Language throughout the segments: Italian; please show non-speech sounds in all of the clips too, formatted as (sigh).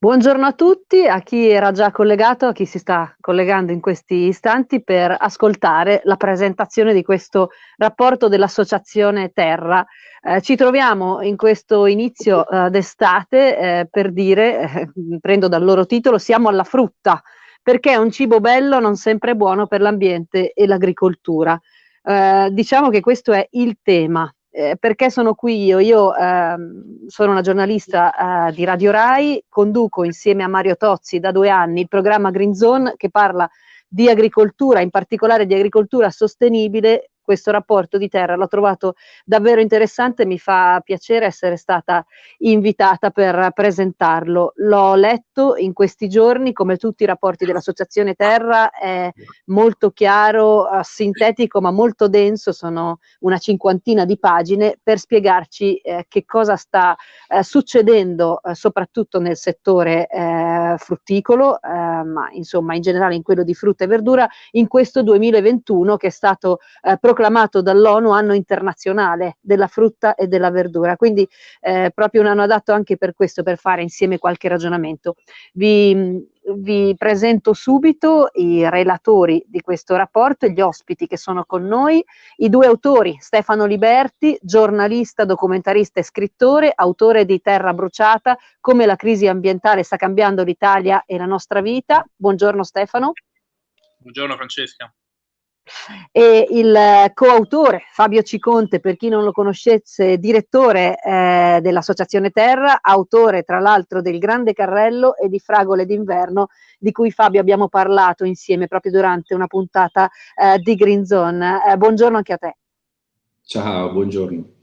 Buongiorno a tutti, a chi era già collegato, a chi si sta collegando in questi istanti per ascoltare la presentazione di questo rapporto dell'Associazione Terra. Eh, ci troviamo in questo inizio eh, d'estate eh, per dire, eh, prendo dal loro titolo, siamo alla frutta, perché un cibo bello non sempre buono per l'ambiente e l'agricoltura. Eh, diciamo che questo è il tema eh, perché sono qui io? Io ehm, sono una giornalista eh, di Radio Rai, conduco insieme a Mario Tozzi da due anni il programma Green Zone che parla di agricoltura, in particolare di agricoltura sostenibile questo rapporto di terra, l'ho trovato davvero interessante, mi fa piacere essere stata invitata per presentarlo. L'ho letto in questi giorni, come tutti i rapporti dell'Associazione Terra, è molto chiaro, eh, sintetico ma molto denso, sono una cinquantina di pagine per spiegarci eh, che cosa sta eh, succedendo eh, soprattutto nel settore eh, frutticolo, eh, ma insomma in generale in quello di frutta e verdura in questo 2021 che è stato proclamato proclamato dall'ONU anno internazionale della frutta e della verdura, quindi eh, proprio un anno adatto anche per questo, per fare insieme qualche ragionamento. Vi, vi presento subito i relatori di questo rapporto e gli ospiti che sono con noi, i due autori, Stefano Liberti, giornalista, documentarista e scrittore, autore di Terra bruciata, come la crisi ambientale sta cambiando l'Italia e la nostra vita. Buongiorno Stefano. Buongiorno Francesca e il coautore Fabio Ciconte, per chi non lo conoscesse, direttore eh, dell'Associazione Terra, autore tra l'altro del Grande Carrello e di Fragole d'inverno, di cui Fabio abbiamo parlato insieme proprio durante una puntata eh, di Green Zone. Eh, buongiorno anche a te. Ciao, buongiorno.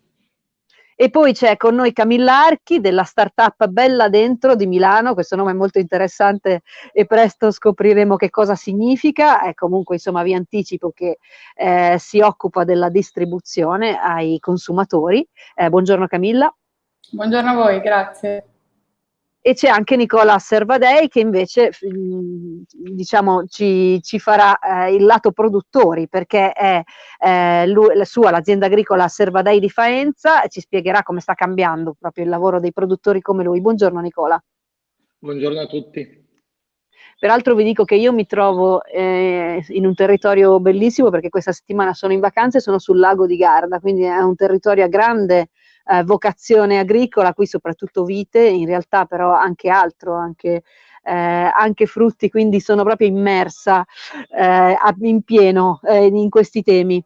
E poi c'è con noi Camilla Archi della startup Bella Dentro di Milano, questo nome è molto interessante e presto scopriremo che cosa significa, e comunque insomma vi anticipo che eh, si occupa della distribuzione ai consumatori. Eh, buongiorno Camilla. Buongiorno a voi, grazie e c'è anche Nicola Servadei che invece mm, diciamo, ci, ci farà eh, il lato produttori perché è eh, lui, la sua, l'azienda agricola Servadei di Faenza e ci spiegherà come sta cambiando proprio il lavoro dei produttori come lui. Buongiorno Nicola. Buongiorno a tutti. Peraltro vi dico che io mi trovo eh, in un territorio bellissimo perché questa settimana sono in vacanze e sono sul lago di Garda, quindi è un territorio a grande eh, vocazione agricola, qui soprattutto vite, in realtà però anche altro, anche, eh, anche frutti, quindi sono proprio immersa eh, in pieno eh, in questi temi.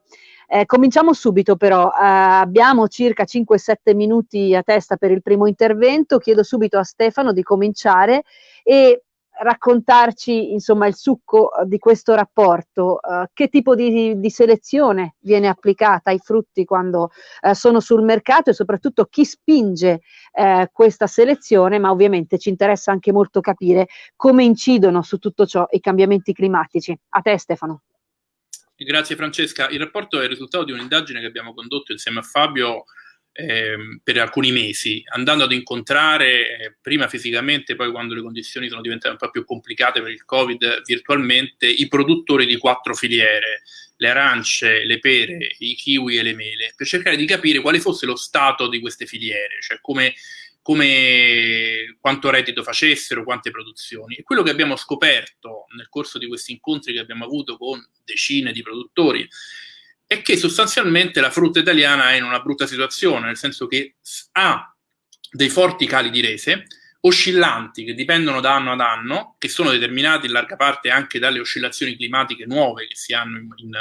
Eh, cominciamo subito però, eh, abbiamo circa 5-7 minuti a testa per il primo intervento, chiedo subito a Stefano di cominciare e raccontarci insomma il succo eh, di questo rapporto, uh, che tipo di, di, selezione viene applicata ai frutti quando uh, sono sul mercato e soprattutto chi spinge uh, questa selezione, ma ovviamente ci interessa anche molto capire come incidono su tutto ciò i cambiamenti climatici. A te Stefano. Grazie Francesca. Il rapporto è il risultato di un'indagine che abbiamo condotto insieme a Fabio eh, per alcuni mesi, andando ad incontrare eh, prima fisicamente, poi quando le condizioni sono diventate un po' più complicate per il Covid, virtualmente, i produttori di quattro filiere, le arance, le pere, i kiwi e le mele, per cercare di capire quale fosse lo stato di queste filiere, cioè come, come quanto reddito facessero, quante produzioni. E quello che abbiamo scoperto nel corso di questi incontri che abbiamo avuto con decine di produttori è che sostanzialmente la frutta italiana è in una brutta situazione, nel senso che ha dei forti cali di rese, oscillanti che dipendono da anno ad anno, che sono determinati in larga parte anche dalle oscillazioni climatiche nuove che si hanno in, in,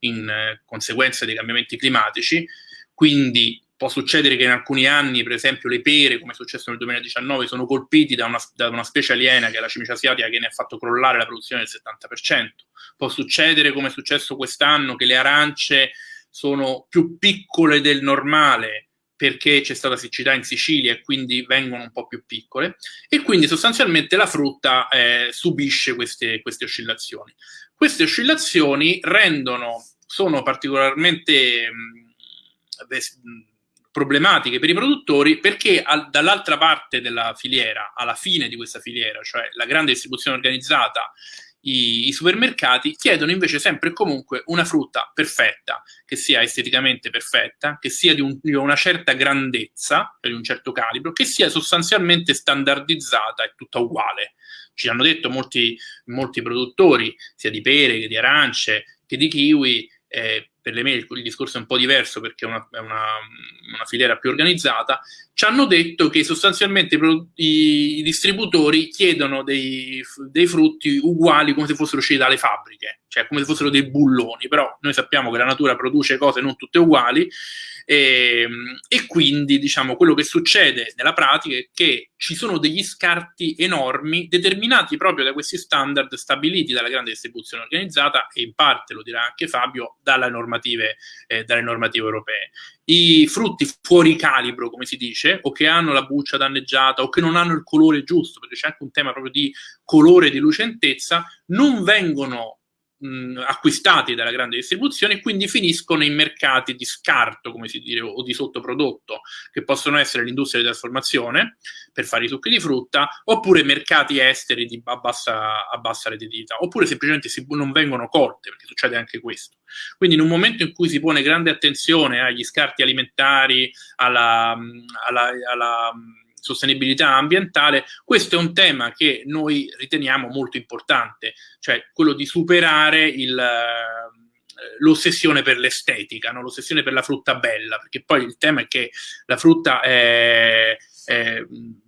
in conseguenza dei cambiamenti climatici, quindi può succedere che in alcuni anni, per esempio, le pere, come è successo nel 2019, sono colpiti da una, da una specie aliena, che è la cimice asiatica, che ne ha fatto crollare la produzione del 70%. Può succedere, come è successo quest'anno, che le arance sono più piccole del normale perché c'è stata siccità in Sicilia e quindi vengono un po' più piccole e quindi sostanzialmente la frutta eh, subisce queste, queste oscillazioni. Queste oscillazioni rendono, sono particolarmente mh, problematiche per i produttori perché dall'altra parte della filiera, alla fine di questa filiera, cioè la grande distribuzione organizzata, i, i, supermercati chiedono invece sempre e comunque una frutta perfetta, che sia esteticamente perfetta, che sia di, un, di, una certa grandezza, di un certo calibro, che sia sostanzialmente standardizzata e tutta uguale. Ci hanno detto molti, molti produttori, sia di pere che di arance che di kiwi, eh, per le mele il discorso è un po' diverso perché è una, è una, una filiera più organizzata, ci hanno detto che sostanzialmente i, i distributori chiedono dei, dei, frutti uguali come se fossero usciti dalle fabbriche, cioè come se fossero dei bulloni, però noi sappiamo che la natura produce cose non tutte uguali e, ehm, e, quindi diciamo quello che succede nella pratica è che ci sono degli scarti enormi determinati proprio da questi standard stabiliti dalla grande distribuzione organizzata e in parte, lo dirà anche Fabio, dalle normative, eh, dalle normative europee. I frutti fuori calibro, come si dice, o che hanno la buccia danneggiata o che non hanno il colore giusto, perché c'è anche un tema proprio di colore e di lucentezza, non vengono mh, acquistati dalla grande distribuzione e quindi finiscono in mercati di scarto, come si dice, o di sottoprodotto, che possono essere l'industria di trasformazione per fare i succhi di frutta, oppure mercati esteri di, a, bassa, a bassa redditività, oppure semplicemente si, non vengono colte, perché succede anche questo. Quindi in un momento in cui si pone grande attenzione agli scarti alimentari, alla, alla, alla sostenibilità ambientale, questo è un tema che noi riteniamo molto importante, cioè quello di superare il, eh, l'ossessione per l'estetica, no? l'ossessione per la frutta bella, perché poi il tema è che la frutta è, è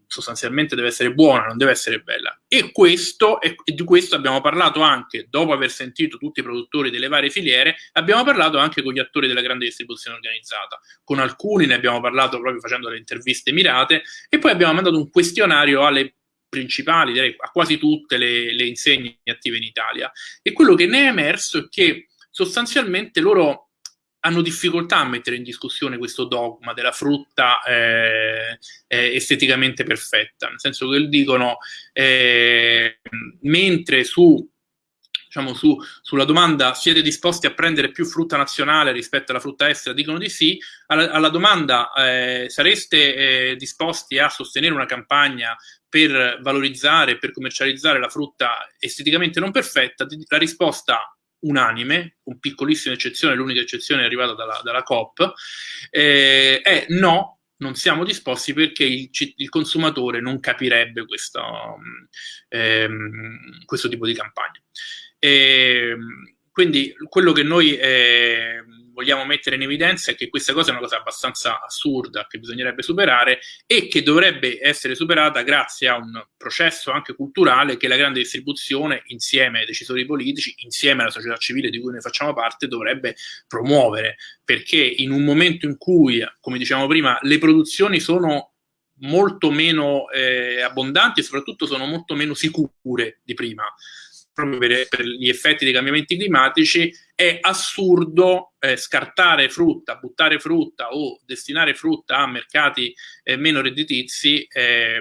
sostanzialmente deve essere buona, non deve essere bella. E, questo, e di questo abbiamo parlato anche, dopo aver sentito tutti i produttori delle varie filiere, abbiamo parlato anche con gli attori della grande distribuzione organizzata. Con alcuni ne abbiamo parlato proprio facendo le interviste mirate e poi abbiamo mandato un questionario alle principali, direi a quasi tutte le, le insegne attive in Italia. E quello che ne è emerso è che sostanzialmente loro hanno difficoltà a mettere in discussione questo dogma della frutta eh, eh, esteticamente perfetta, nel senso che dicono, eh, mentre su, diciamo, su, sulla domanda siete disposti a prendere più frutta nazionale rispetto alla frutta estera, dicono di sì, alla, alla domanda eh, sareste eh, disposti a sostenere una campagna per valorizzare, per commercializzare la frutta esteticamente non perfetta, la risposta unanime, con piccolissime eccezioni, l'unica eccezione è arrivata dalla, dalla COP, eh, è no, non siamo disposti perché il, il consumatore non capirebbe questo, ehm, questo tipo di campagna. E, ehm, quindi quello che noi eh, vogliamo mettere in evidenza è che questa cosa è una cosa abbastanza assurda che bisognerebbe superare e che dovrebbe essere superata grazie a un processo anche culturale che la grande distribuzione insieme ai decisori politici, insieme alla società civile di cui noi facciamo parte, dovrebbe promuovere, perché in un momento in cui, come dicevamo prima, le produzioni sono molto meno eh, abbondanti e soprattutto sono molto meno sicure di prima proprio per, per, gli effetti dei cambiamenti climatici, è assurdo eh, scartare frutta, buttare frutta o destinare frutta a mercati eh, meno redditizi eh,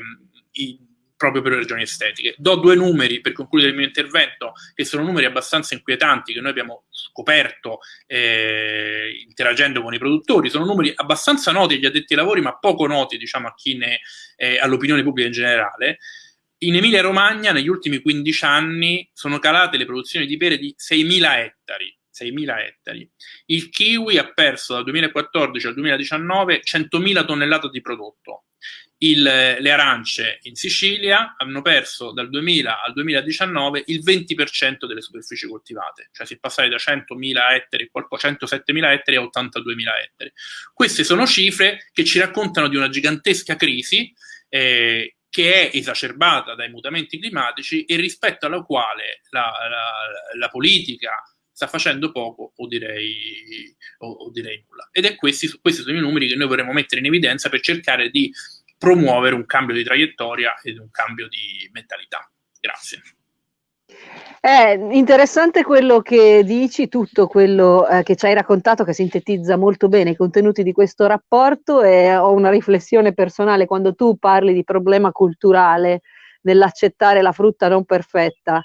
in, proprio per ragioni estetiche. Do due numeri per concludere il mio intervento, che sono numeri abbastanza inquietanti che noi abbiamo scoperto eh, interagendo con i produttori, sono numeri abbastanza noti agli addetti ai lavori, ma poco noti diciamo, a chi ne, eh, all'opinione pubblica in generale in Emilia-Romagna negli ultimi 15 anni sono calate le produzioni di pere di 6.000 ettari. 6.000 ettari. Il kiwi ha perso dal 2014 al 2019 100.000 tonnellate di prodotto. Il, le arance in Sicilia hanno perso dal 2000 al 2019 il 20% delle superfici coltivate, cioè si è passati da 100.000 ettari, 107.000 ettari a 82.000 ettari. Queste sono cifre che ci raccontano di una gigantesca crisi eh, che è esacerbata dai mutamenti climatici e rispetto alla quale la, la, la politica sta facendo poco o direi, o, o direi nulla. Ed è questi, questi sono i numeri che noi vorremmo mettere in evidenza per cercare di promuovere un cambio di traiettoria ed un cambio di mentalità. Grazie. È interessante quello che dici, tutto quello eh, che ci hai raccontato, che sintetizza molto bene i contenuti di questo rapporto e ho una riflessione personale quando tu parli di problema culturale nell'accettare la frutta non perfetta.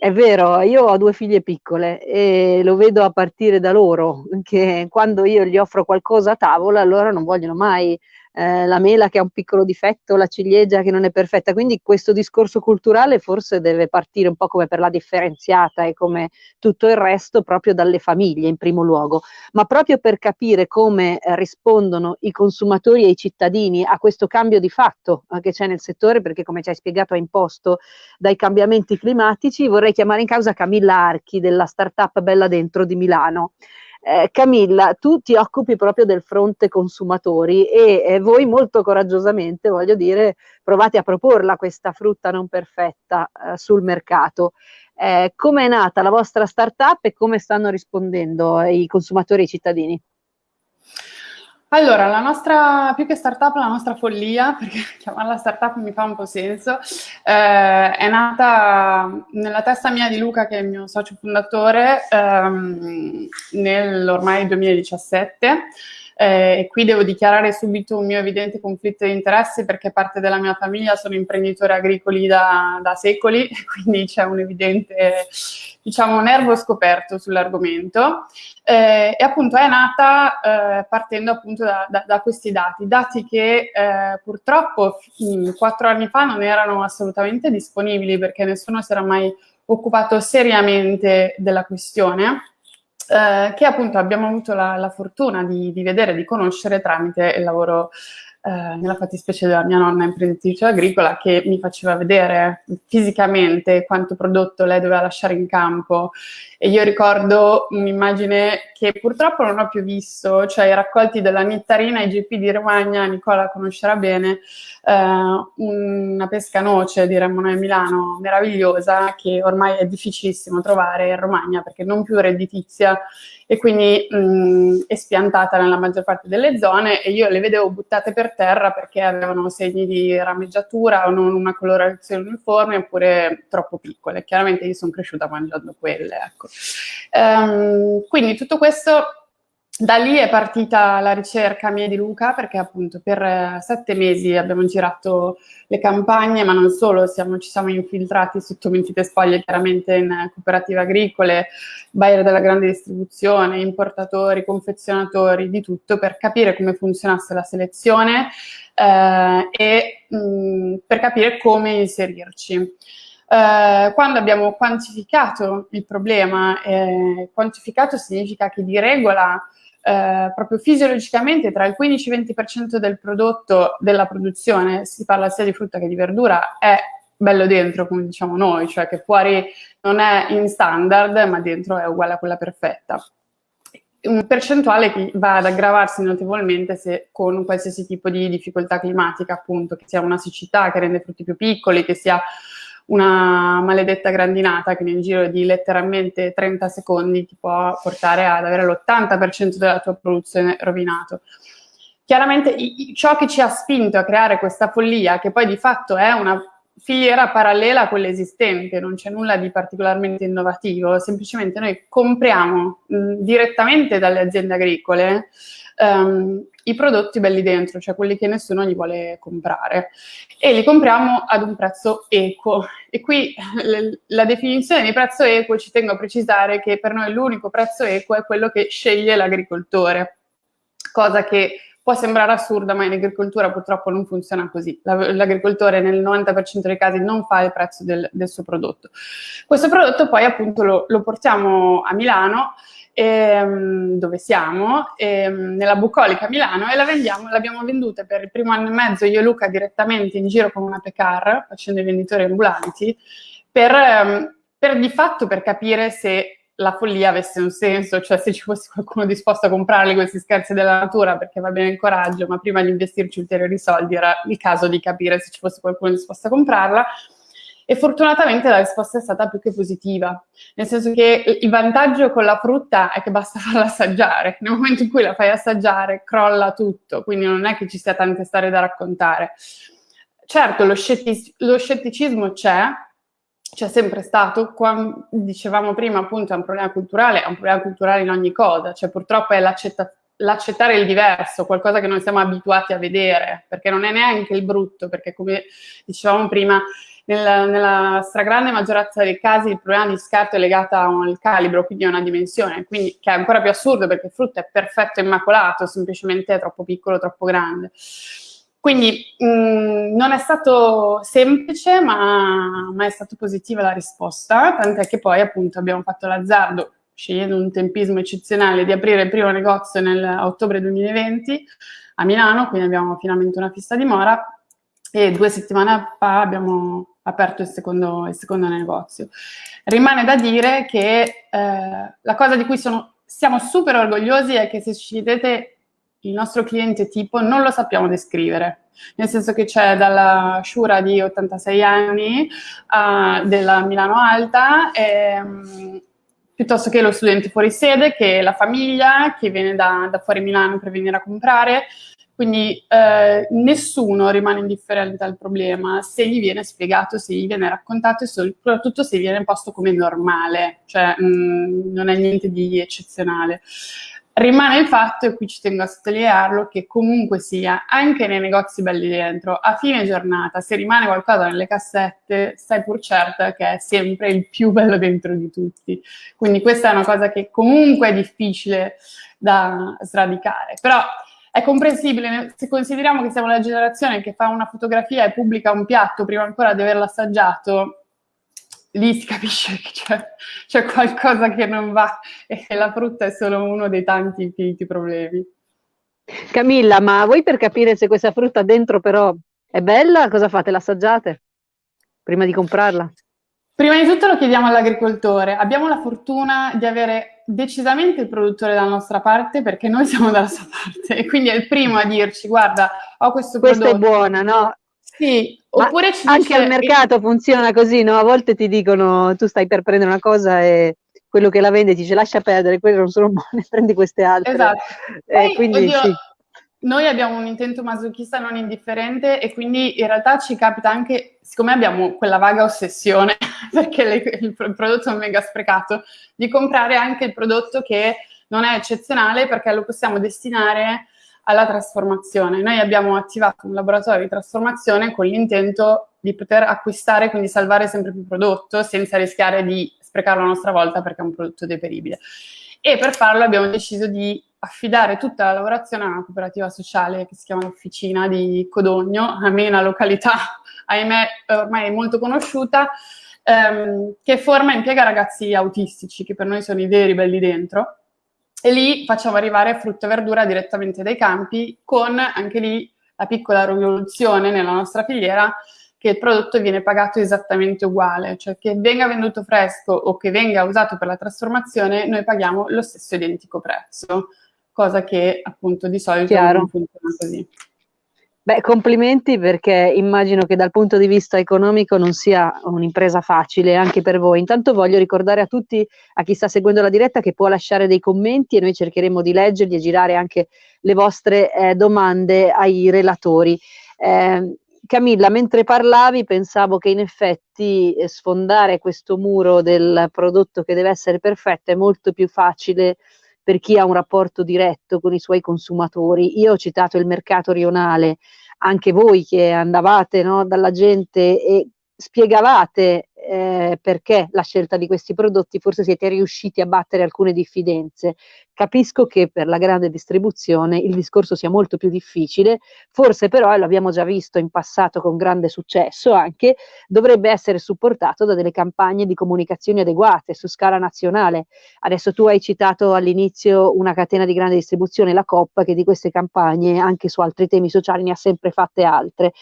È vero, io ho due figlie piccole e lo vedo a partire da loro, che quando io gli offro qualcosa a tavola, loro non vogliono mai eh, la mela che ha un piccolo difetto, la ciliegia che non è perfetta, quindi questo discorso culturale forse deve partire un po' come per la differenziata e come tutto il resto proprio dalle famiglie in primo luogo, ma proprio per capire come eh, rispondono i consumatori e i cittadini a questo cambio di fatto eh, che c'è nel settore, perché come ci hai spiegato è imposto dai cambiamenti climatici, vorrei chiamare in causa Camilla Archi della startup Bella Dentro di Milano. Eh, Camilla, tu ti occupi proprio del fronte consumatori e eh, voi molto coraggiosamente, voglio dire, provate a proporla questa frutta non perfetta eh, sul mercato. Eh, come è nata la vostra startup e come stanno rispondendo i consumatori e i cittadini? Allora, la nostra, più che startup, la nostra follia, (laughs) perché chiamarla startup mi fa un po' senso, eh, è nata nella testa mia di Luca, che è il mio socio fondatore, ehm, nell'ormai 2017. Eh, qui devo dichiarare subito un mio evidente conflitto di interessi perché parte della mia famiglia sono imprenditori agricoli da, da secoli, (laughs) quindi c'è un evidente diciamo, nervo scoperto sull'argomento. Eh, e appunto è nata eh, partendo appunto da, da, da, questi dati, dati che eh, purtroppo quattro anni fa non erano assolutamente disponibili perché nessuno si era mai occupato seriamente della questione eh, che appunto abbiamo avuto la, la fortuna di, di, vedere, di conoscere tramite il lavoro eh, nella fattispecie della mia nonna imprenditrice agricola che mi faceva vedere fisicamente quanto prodotto lei doveva lasciare in campo e io ricordo un'immagine che purtroppo non ho più visto, cioè i raccolti della Nittarina IGP di Romagna, Nicola conoscerà bene, eh, una pesca noce, diremmo noi a Milano, meravigliosa, che ormai è difficilissimo trovare in Romagna perché non più redditizia e quindi mh, è spiantata nella maggior parte delle zone e io le vedevo buttate per terra perché avevano segni di rameggiatura o non una colorazione uniforme oppure troppo piccole. Chiaramente io sono cresciuta mangiando quelle, ecco. Um, quindi tutto questo da lì è partita la ricerca mia di Luca perché appunto per eh, sette mesi abbiamo girato le campagne, ma non solo, siamo, ci siamo infiltrati sotto mentite spoglie chiaramente in cooperative agricole, buyer della grande distribuzione, importatori, confezionatori, di tutto per capire come funzionasse la selezione eh, e mh, per capire come inserirci. Eh, quando abbiamo quantificato il problema, eh, quantificato significa che di regola eh, proprio fisiologicamente tra il 15 e il 20% del prodotto della produzione, si parla sia di frutta che di verdura, è bello dentro, come diciamo noi, cioè che fuori non è in standard, ma dentro è uguale a quella perfetta. Un percentuale che va ad aggravarsi notevolmente se con qualsiasi tipo di difficoltà climatica, appunto, che sia una siccità che rende frutti più piccoli, che sia una maledetta grandinata che nel giro di letteralmente 30 secondi ti può portare ad avere l'80% della tua produzione rovinato. Chiaramente ciò che ci ha spinto a creare questa follia, che poi di fatto è una filiera parallela a quella esistente, non c'è nulla di particolarmente innovativo, semplicemente noi compriamo mh, direttamente dalle aziende agricole um, i prodotti belli dentro, cioè quelli che nessuno gli vuole comprare e li compriamo ad un prezzo equo. E qui (laughs) la definizione di prezzo equo ci tengo a precisare che per noi l'unico prezzo equo è quello che sceglie l'agricoltore, cosa che può sembrare assurda, ma in agricoltura purtroppo non funziona così. L'agricoltore nel 90% dei casi non fa il prezzo del, del, suo prodotto. Questo prodotto poi appunto lo, lo portiamo a Milano ehm, dove siamo, ehm, nella bucolica Milano e la vendiamo, l'abbiamo venduta per il primo anno e mezzo io e Luca direttamente in giro con una Pecar, facendo i venditori ambulanti, per, ehm, per di fatto per capire se la follia avesse un senso, cioè se ci fosse qualcuno disposto a comprarli questi scherzi della natura perché va bene il coraggio, ma prima di investirci ulteriori soldi era il caso di capire se ci fosse qualcuno disposto a comprarla e fortunatamente la risposta è stata più che positiva, nel senso che il vantaggio con la frutta è che basta (laughs) farla assaggiare, nel momento in cui la fai assaggiare crolla tutto, quindi non è che ci sia tante storie da raccontare. Certo, lo, scettic lo scetticismo c'è, c'è sempre stato, quando, dicevamo prima appunto è un problema culturale, è un problema culturale in ogni cosa, cioè purtroppo è l'accettare il diverso, qualcosa che non siamo abituati a vedere, perché non è neanche il brutto, perché come dicevamo prima nella, nella, stragrande maggioranza dei casi il problema di scarto è legato al calibro, quindi a una dimensione, quindi, che è ancora più assurdo perché il frutto è perfetto e immacolato, semplicemente è troppo piccolo, troppo grande. Quindi mh, mm, non è stato semplice, ma, ma, è stata positiva la risposta, tant'è che poi appunto abbiamo fatto l'azzardo, scegliendo un tempismo eccezionale, di aprire il primo negozio nel ottobre 2020 a Milano, quindi abbiamo finalmente una fissa dimora e due settimane fa abbiamo aperto il secondo, il secondo negozio. Rimane da dire che eh, la cosa di cui sono, siamo super orgogliosi è che se ci vedete il nostro cliente tipo non lo sappiamo descrivere, nel senso che c'è dalla Shura di 86 anni uh, della Milano Alta, ehm, piuttosto che lo studente fuori sede, che la famiglia che viene da, da fuori Milano per venire a comprare, quindi eh, nessuno rimane indifferente al problema. Se gli viene spiegato, se gli viene raccontato e soprattutto se viene posto come normale, cioè mh, mm, non è niente di eccezionale. Rimane il fatto, e qui ci tengo a sottolinearlo, che comunque sia, anche nei negozi belli dentro, a fine giornata, se rimane qualcosa nelle cassette, stai pur certa che è sempre il più bello dentro di tutti. Quindi questa è una cosa che comunque è difficile da sradicare. Però è comprensibile se consideriamo che siamo la generazione che fa una fotografia e pubblica un piatto prima ancora di averlo assaggiato, lì si capisce che c'è, c'è, qualcosa che non va e la frutta è solo uno dei tanti infiniti problemi. Camilla, ma voi per capire se questa frutta dentro però è bella, cosa fate? L'assaggiate prima di comprarla? Prima di tutto lo chiediamo all'agricoltore. Abbiamo la fortuna di avere decisamente il produttore dalla nostra parte perché noi siamo dalla sua parte e quindi è il primo a dirci guarda ho questo Questa prodotto. Questa è buona, no? Sì, oppure ci anche dice... al mercato funziona così, no? A volte ti dicono tu stai per prendere una cosa e quello che la vende ti dice lascia perdere, quelle non sono buone, (laughs) prendi queste altre. Esatto. Eh, Poi, quindi, oddio, sì. Noi abbiamo un intento masochista non indifferente e quindi in realtà ci capita anche, siccome abbiamo quella vaga ossessione, (laughs) perché le, il prodotto è mega sprecato, di comprare anche il prodotto che non è eccezionale perché lo possiamo destinare alla trasformazione. Noi abbiamo attivato un laboratorio di trasformazione con l'intento di poter acquistare, quindi salvare sempre più prodotto senza rischiare di sprecarlo a nostra volta perché è un prodotto deperibile. E per farlo abbiamo deciso di affidare tutta la lavorazione a una cooperativa sociale che si chiama l'Officina di Codogno, a me una località, (laughs) ahimè, ormai molto conosciuta, ehm, che forma e impiega ragazzi autistici, che per noi sono i veri belli dentro, e lì facciamo arrivare frutta e verdura direttamente dai campi con anche lì la piccola rivoluzione nella nostra filiera che il prodotto viene pagato esattamente uguale, cioè che venga venduto fresco o che venga usato per la trasformazione, noi paghiamo lo stesso identico prezzo, cosa che appunto di solito Chiaro. non funziona così. Beh, complimenti perché immagino che dal punto di vista economico non sia un'impresa facile anche per voi. Intanto voglio ricordare a tutti, a chi sta seguendo la diretta, che può lasciare dei commenti e noi cercheremo di leggerli e girare anche le vostre eh, domande ai relatori. Eh, Camilla, mentre parlavi pensavo che in effetti eh, sfondare questo muro del prodotto che deve essere perfetto è molto più facile per chi ha un rapporto diretto con i suoi consumatori. Io ho citato il mercato rionale, anche voi che andavate no, dalla gente e spiegavate eh, perché la scelta di questi prodotti, forse siete riusciti a battere alcune diffidenze. Capisco che per la grande distribuzione il discorso sia molto più difficile, forse però, e l'abbiamo già visto in passato con grande successo anche, dovrebbe essere supportato da delle campagne di comunicazione adeguate su scala nazionale. Adesso tu hai citato all'inizio una catena di grande distribuzione, la COP, che di queste campagne anche su altri temi sociali ne ha sempre fatte altre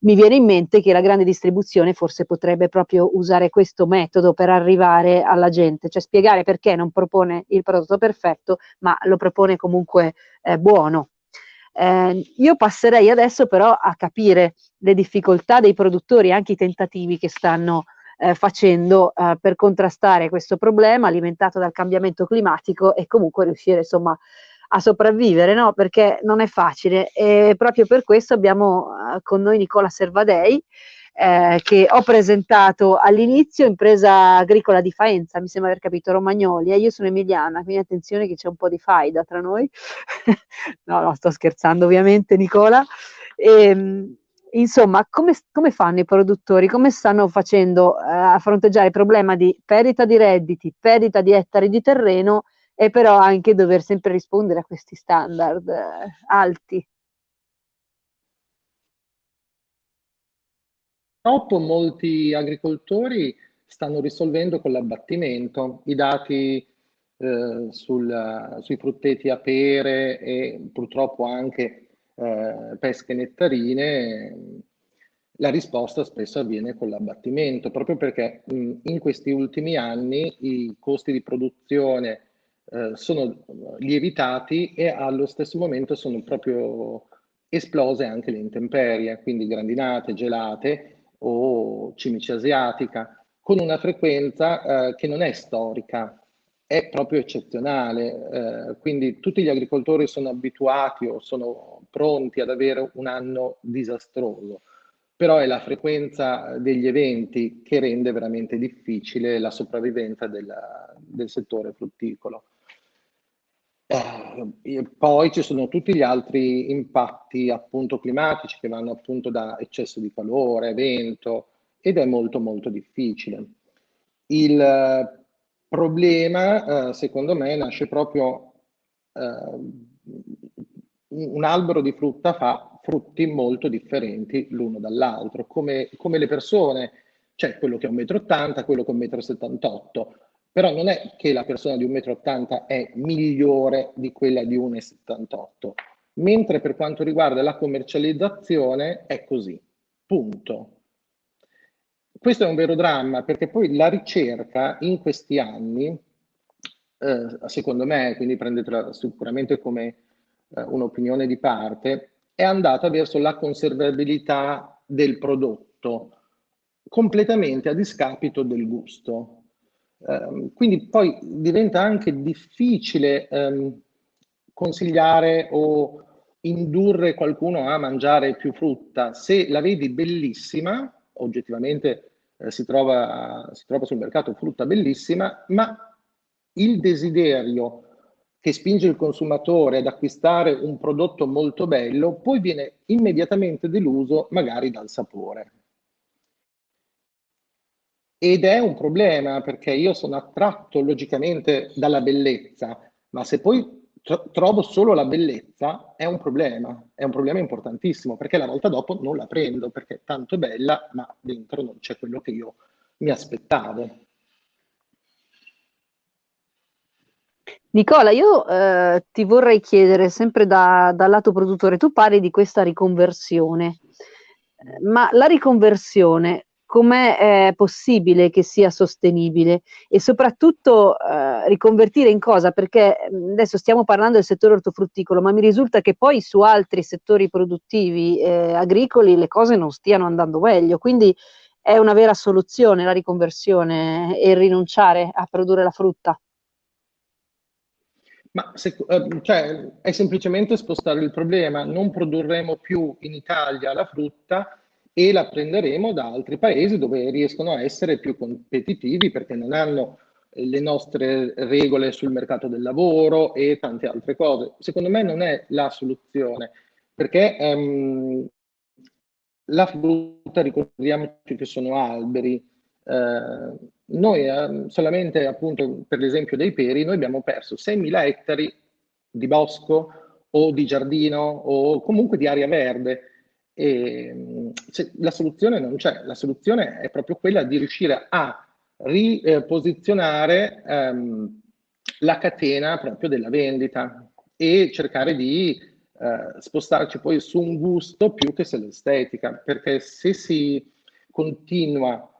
mi viene in mente che la grande distribuzione forse potrebbe proprio usare questo metodo per arrivare alla gente, cioè spiegare perché non propone il prodotto perfetto, ma lo propone comunque eh, buono. Eh, io passerei adesso però a capire le difficoltà dei produttori, anche i tentativi che stanno eh, facendo eh, per contrastare questo problema alimentato dal cambiamento climatico e comunque riuscire insomma a sopravvivere, no? Perché non è facile e proprio per questo abbiamo uh, con noi Nicola Servadei, eh, che ho presentato all'inizio, impresa agricola di Faenza, mi sembra aver capito, Romagnoli, e eh, io sono emiliana, quindi attenzione che c'è un po' di faida tra noi. (laughs) no, no, sto scherzando ovviamente Nicola. E, ehm, insomma, come, come, fanno i produttori? Come stanno facendo eh, a fronteggiare il problema di perdita di redditi, perdita di ettari di terreno e però anche dover sempre rispondere a questi standard eh, alti. purtroppo molti agricoltori stanno risolvendo con l'abbattimento. I dati eh, sul, sui frutteti a pere e purtroppo anche eh, pesche nettarine, la risposta spesso avviene con l'abbattimento, proprio perché mh, in questi ultimi anni i costi di produzione eh, sono lievitati e allo stesso momento sono proprio esplose anche le intemperie, quindi grandinate, gelate o cimice asiatica, con una frequenza eh, che non è storica, è proprio eccezionale. Eh, quindi tutti gli agricoltori sono abituati o sono pronti ad avere un anno disastroso, però è la frequenza degli eventi che rende veramente difficile la sopravvivenza della, del settore frutticolo. Eh, poi ci sono tutti gli altri impatti appunto climatici che vanno appunto da eccesso di calore, vento ed è molto molto difficile. Il problema, eh, secondo me, nasce proprio eh, un albero di frutta fa frutti molto differenti l'uno dall'altro, come, come le persone, c'è quello che è 1,80 m, quello che è 1,78 m, però non è che la persona di 1,80 m è migliore di quella di 1,78 m, mentre per quanto riguarda la commercializzazione è così, punto. Questo è un vero dramma perché poi la ricerca in questi anni, eh, secondo me, quindi prendetela sicuramente come eh, un'opinione di parte, è andata verso la conservabilità del prodotto completamente a discapito del gusto. Um, quindi poi diventa anche difficile um, consigliare o indurre qualcuno a mangiare più frutta. Se la vedi bellissima, oggettivamente eh, si, trova, si trova sul mercato frutta bellissima, ma il desiderio che spinge il consumatore ad acquistare un prodotto molto bello, poi viene immediatamente deluso magari dal sapore. Ed è un problema perché io sono attratto logicamente dalla bellezza, ma se poi trovo solo la bellezza è un problema, è un problema importantissimo perché la volta dopo non la prendo perché è tanto bella, ma dentro non c'è quello che io mi aspettavo. Nicola, io eh, ti vorrei chiedere sempre da, dal lato produttore, tu parli di questa riconversione, ma la riconversione com'è eh, possibile che sia sostenibile e soprattutto eh, riconvertire in cosa? Perché adesso stiamo parlando del settore ortofrutticolo, ma mi risulta che poi su altri settori produttivi eh, agricoli le cose non stiano andando meglio, quindi è una vera soluzione la riconversione e rinunciare a produrre la frutta. Ma se, eh, cioè, è semplicemente spostare il problema, non produrremo più in Italia la frutta e la prenderemo da altri paesi dove riescono a essere più competitivi perché non hanno eh, le nostre regole sul mercato del lavoro e tante altre cose. Secondo me non è la soluzione perché um, la frutta, ricordiamoci che sono alberi, eh, noi eh, solamente appunto per l'esempio dei peri, noi abbiamo perso 6.000 ettari di bosco o di giardino o comunque di aria verde e, la soluzione non c'è, la soluzione è proprio quella di riuscire a riposizionare ehm, la catena proprio della vendita e cercare di eh, spostarci poi su un gusto più che sull'estetica, perché se si continua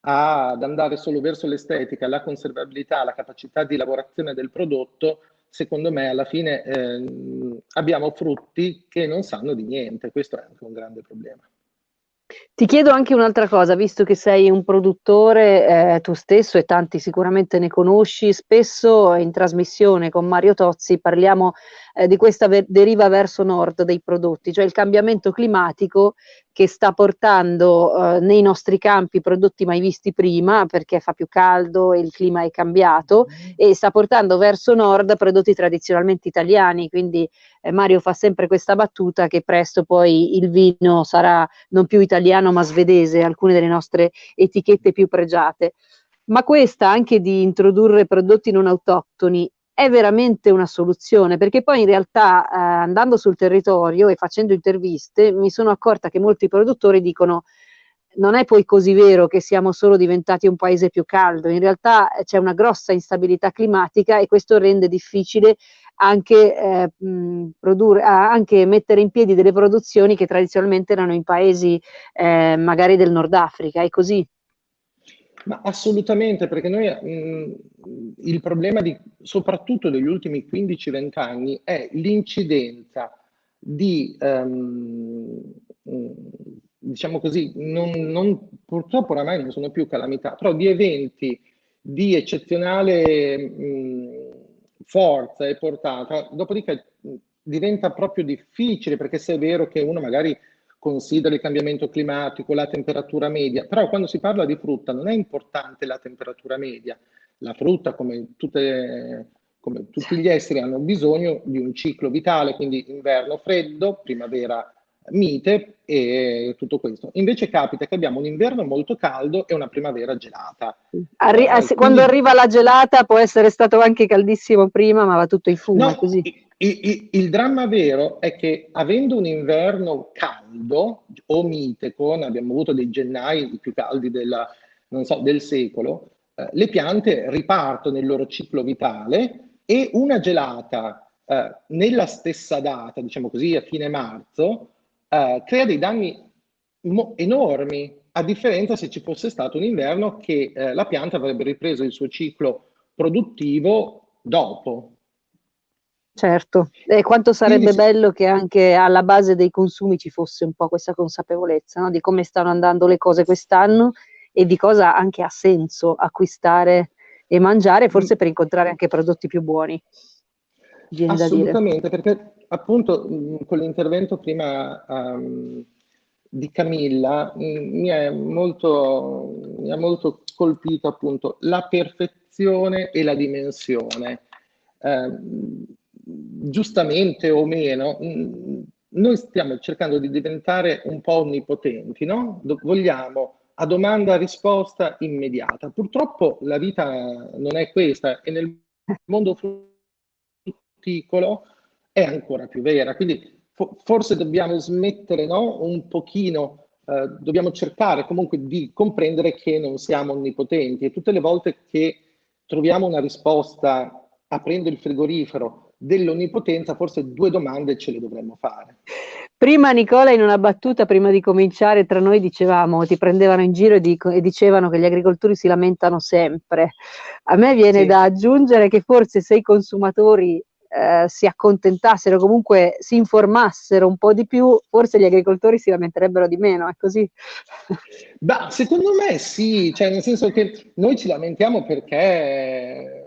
ad andare solo verso l'estetica, la conservabilità, la capacità di lavorazione del prodotto, secondo me alla fine eh, abbiamo frutti che non sanno di niente, questo è anche un grande problema. Ti chiedo anche un'altra cosa, visto che sei un produttore eh, tu stesso e tanti sicuramente ne conosci, spesso in trasmissione con Mario Tozzi parliamo eh, di questa ver- deriva verso nord dei prodotti, cioè il cambiamento climatico che sta portando eh, nei nostri campi prodotti mai visti prima perché fa più caldo e il clima è cambiato mm-hmm. e sta portando verso nord prodotti tradizionalmente italiani, quindi eh, Mario fa sempre questa battuta che presto poi il vino sarà non più italiano ma svedese, alcune delle nostre etichette più pregiate. Ma questa anche di introdurre prodotti non autoctoni è veramente una soluzione, perché poi in realtà eh, andando sul territorio e facendo interviste mi sono accorta che molti produttori dicono non è poi così vero che siamo solo diventati un paese più caldo, in realtà eh, c'è una grossa instabilità climatica e questo rende difficile anche, eh, produrre, anche mettere in piedi delle produzioni che tradizionalmente erano in paesi eh, magari del Nord Africa, è così? Ma assolutamente, perché noi mh, il problema di, soprattutto degli ultimi 15-20 anni è l'incidenza di um, diciamo così, non, non, purtroppo oramai non sono più calamità, però di eventi di eccezionale mh, forza e portata, dopodiché diventa proprio difficile, perché se è vero che uno magari considera il cambiamento climatico, la temperatura media, però quando si parla di frutta non è importante la temperatura media, la frutta come, tutte, come tutti gli esseri hanno bisogno di un ciclo vitale, quindi inverno freddo, primavera mite e tutto questo. Invece capita che abbiamo un inverno molto caldo e una primavera gelata. Arri- eh, quindi... Quando arriva la gelata può essere stato anche caldissimo prima, ma va tutto in fumo. No, così. Il, il, il, dramma vero è che avendo un inverno caldo o mite, con abbiamo avuto dei gennai più caldi della, so, del secolo, eh, le piante ripartono nel loro ciclo vitale e una gelata eh, nella stessa data, diciamo così, a fine marzo, eh, crea dei danni enormi, a differenza se ci fosse stato un inverno che eh, la pianta avrebbe ripreso il suo ciclo produttivo dopo. Certo, e quanto sarebbe Quindi, bello che anche alla base dei consumi ci fosse un po' questa consapevolezza no? di come stanno andando le cose quest'anno e di cosa anche ha senso acquistare e mangiare, forse per incontrare anche prodotti più buoni. Assolutamente, perché appunto con l'intervento prima um, di Camilla mi, è molto, mi ha molto colpito appunto la perfezione e la dimensione. Eh, giustamente o meno, noi stiamo cercando di diventare un po' onnipotenti, no? Vogliamo a domanda risposta immediata. Purtroppo la vita non è questa e nel mondo frutticolo è ancora più vera. Quindi fo forse dobbiamo smettere no? un pochino, eh, dobbiamo cercare comunque di comprendere che non siamo onnipotenti e tutte le volte che troviamo una risposta aprendo il frigorifero dell'onnipotenza, forse due domande ce le dovremmo fare. Prima Nicola in una battuta, prima di cominciare, tra noi dicevamo, ti prendevano in giro e, dico, e dicevano che gli agricoltori si lamentano sempre. A me viene sì. da aggiungere che forse se i consumatori eh, si accontentassero, comunque si informassero un po' di più, forse gli agricoltori si lamenterebbero di meno, è così? Beh, secondo me sì, cioè nel senso che noi ci lamentiamo perché,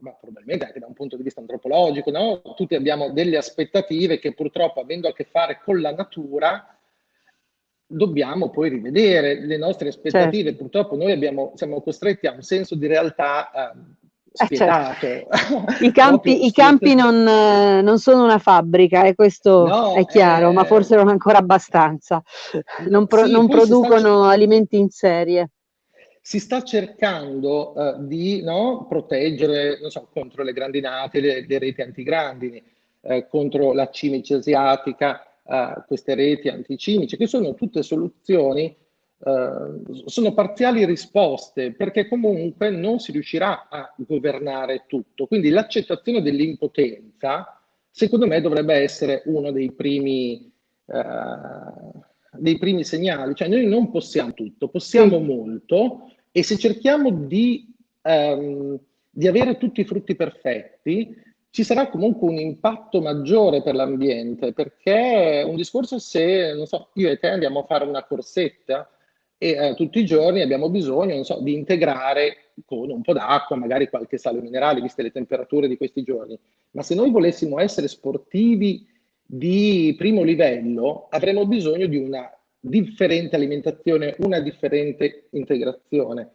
ma probabilmente anche da un punto di vista antropologico, no? tutti abbiamo delle aspettative che purtroppo avendo a che fare con la natura, dobbiamo poi rivedere le nostre aspettative. Certo. Purtroppo noi abbiamo, siamo costretti a un senso di realtà eh, eh, certo. I (laughs) campi, i campi non, non, sono una fabbrica e questo no, è chiaro, eh, ma forse non ancora abbastanza. Non, pro, sì, non producono alimenti in serie. Si sta cercando uh, di no, proteggere so, contro le grandinate, le, le reti antigrandini, eh, contro la cimice asiatica, uh, queste reti anticimici, che sono tutte soluzioni Uh, sono parziali risposte perché comunque non si riuscirà a governare tutto. Quindi l'accettazione dell'impotenza, secondo me, dovrebbe essere uno dei primi, uh, dei primi segnali. Cioè noi non possiamo tutto, possiamo sì. molto e se cerchiamo di, um, di avere tutti i frutti perfetti, ci sarà comunque un impatto maggiore per l'ambiente, perché un discorso se, non so, io e te andiamo a fare una corsetta, e eh, tutti i giorni abbiamo bisogno so, di integrare con un po' d'acqua, magari qualche sale minerale, viste le temperature di questi giorni. Ma se noi volessimo essere sportivi di primo livello, avremmo bisogno di una differente alimentazione, una differente integrazione.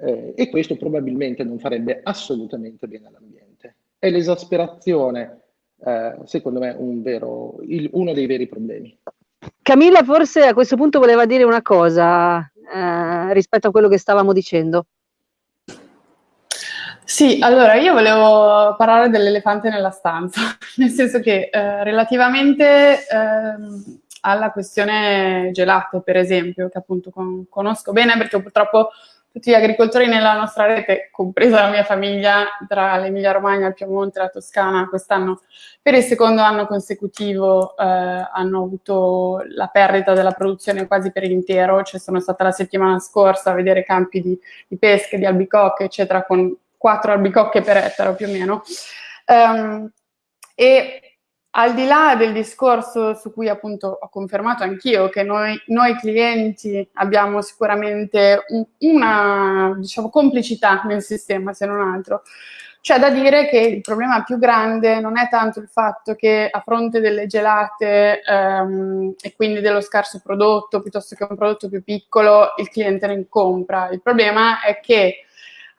Eh, e questo probabilmente non farebbe assolutamente bene all'ambiente. È l'esasperazione, eh, secondo me, un vero, il, uno dei veri problemi. Camilla forse a questo punto voleva dire una cosa eh, rispetto a quello che stavamo dicendo. Sì, allora io volevo parlare dell'elefante nella stanza, (laughs) nel senso che eh, relativamente eh, alla questione gelate, per esempio, che appunto con, conosco bene perché purtroppo tutti gli agricoltori nella nostra rete, compresa la mia famiglia, tra l'Emilia Romagna, il Piemonte la Toscana, quest'anno per il secondo anno consecutivo eh, hanno avuto la perdita della produzione quasi per intero, cioè sono stata la settimana scorsa a vedere campi di, di pesche, di albicocche, eccetera, con quattro albicocche per ettaro più o meno. Um, e al di là del discorso su cui appunto ho confermato anch'io che noi, noi, clienti abbiamo sicuramente un, una diciamo, complicità nel sistema, se non altro, c'è da dire che il problema più grande non è tanto il fatto che a fronte delle gelate ehm, e quindi dello scarso prodotto, piuttosto che un prodotto più piccolo, il cliente ne compra. Il problema è che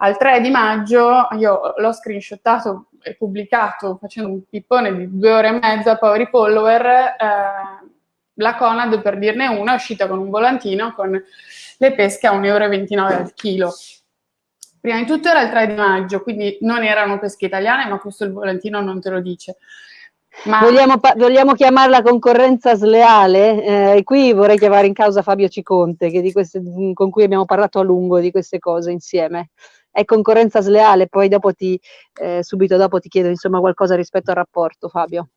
al 3 di maggio io l'ho screenshottato e pubblicato facendo un pippone di due ore e mezza a Power Follower, eh, la Conad, per dirne una, è uscita con un volantino con le pesche a 1,29 euro al chilo. Prima di tutto era il 3 di maggio, quindi non erano pesche italiane, ma questo il volantino non te lo dice. Ma... Vogliamo, vogliamo, chiamarla concorrenza sleale? Eh, qui vorrei chiamare in causa Fabio Ciconte, queste, con cui abbiamo parlato a lungo di queste cose insieme è concorrenza sleale, poi dopo ti, eh, subito dopo ti chiedo insomma qualcosa rispetto al rapporto, Fabio.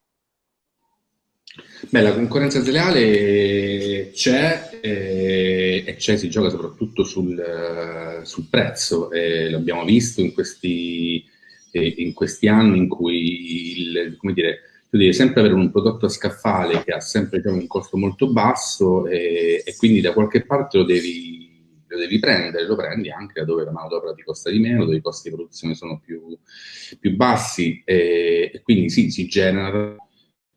Beh, la concorrenza sleale c'è eh, e c'è, si gioca soprattutto sul, sul prezzo, eh, l'abbiamo visto in questi, eh, in questi, anni in cui il, come dire, tu devi sempre avere un prodotto a scaffale che ha sempre diciamo, un costo molto basso e, e quindi da qualche parte lo devi lo devi prendere, lo prendi anche da dove la manodopera ti costa di meno, dove i costi di produzione sono più, più bassi e, quindi sì, si genera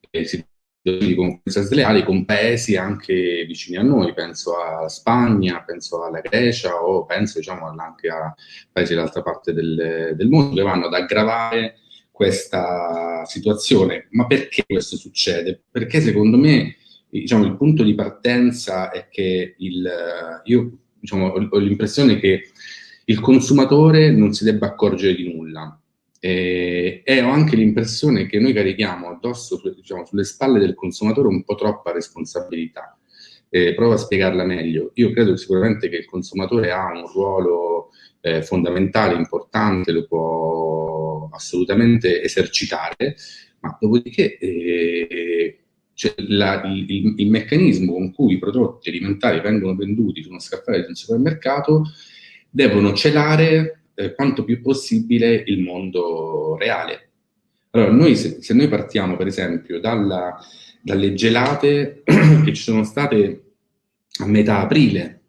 eh, di concorrenza sleali con paesi anche vicini a noi, penso a Spagna, penso alla Grecia o penso diciamo, anche a paesi dall'altra parte del, del mondo che vanno ad aggravare questa situazione. Ma perché questo succede? Perché secondo me diciamo, il punto di partenza è che il, io diciamo, ho, l'impressione che il consumatore non si debba accorgere di nulla. E, e ho anche l'impressione che noi carichiamo addosso, diciamo, sulle spalle del consumatore un po' troppa responsabilità. Eh, provo a spiegarla meglio. Io credo sicuramente che il consumatore ha un ruolo eh, fondamentale, importante, lo può assolutamente esercitare, ma dopodiché eh, cioè la, il, il, meccanismo con cui i prodotti alimentari vengono venduti su uno scaffale di un supermercato devono celare eh, quanto più possibile il mondo reale. Allora, noi, se, se noi partiamo, per esempio, dalla, dalle gelate (clears throat) che ci sono state a metà aprile,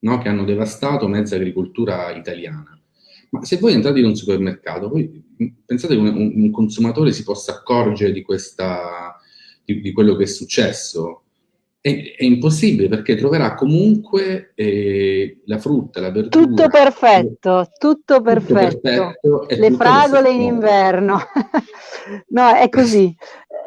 no? che hanno devastato mezza agricoltura italiana, ma se voi entrate in un supermercato, voi pensate che un, un consumatore si possa accorgere di questa di, di quello che è successo, è, è, impossibile perché troverà comunque eh, la frutta, la verdura. Tutto perfetto, tutto perfetto. Tutto perfetto Le fragole in inverno. (laughs) no, è così.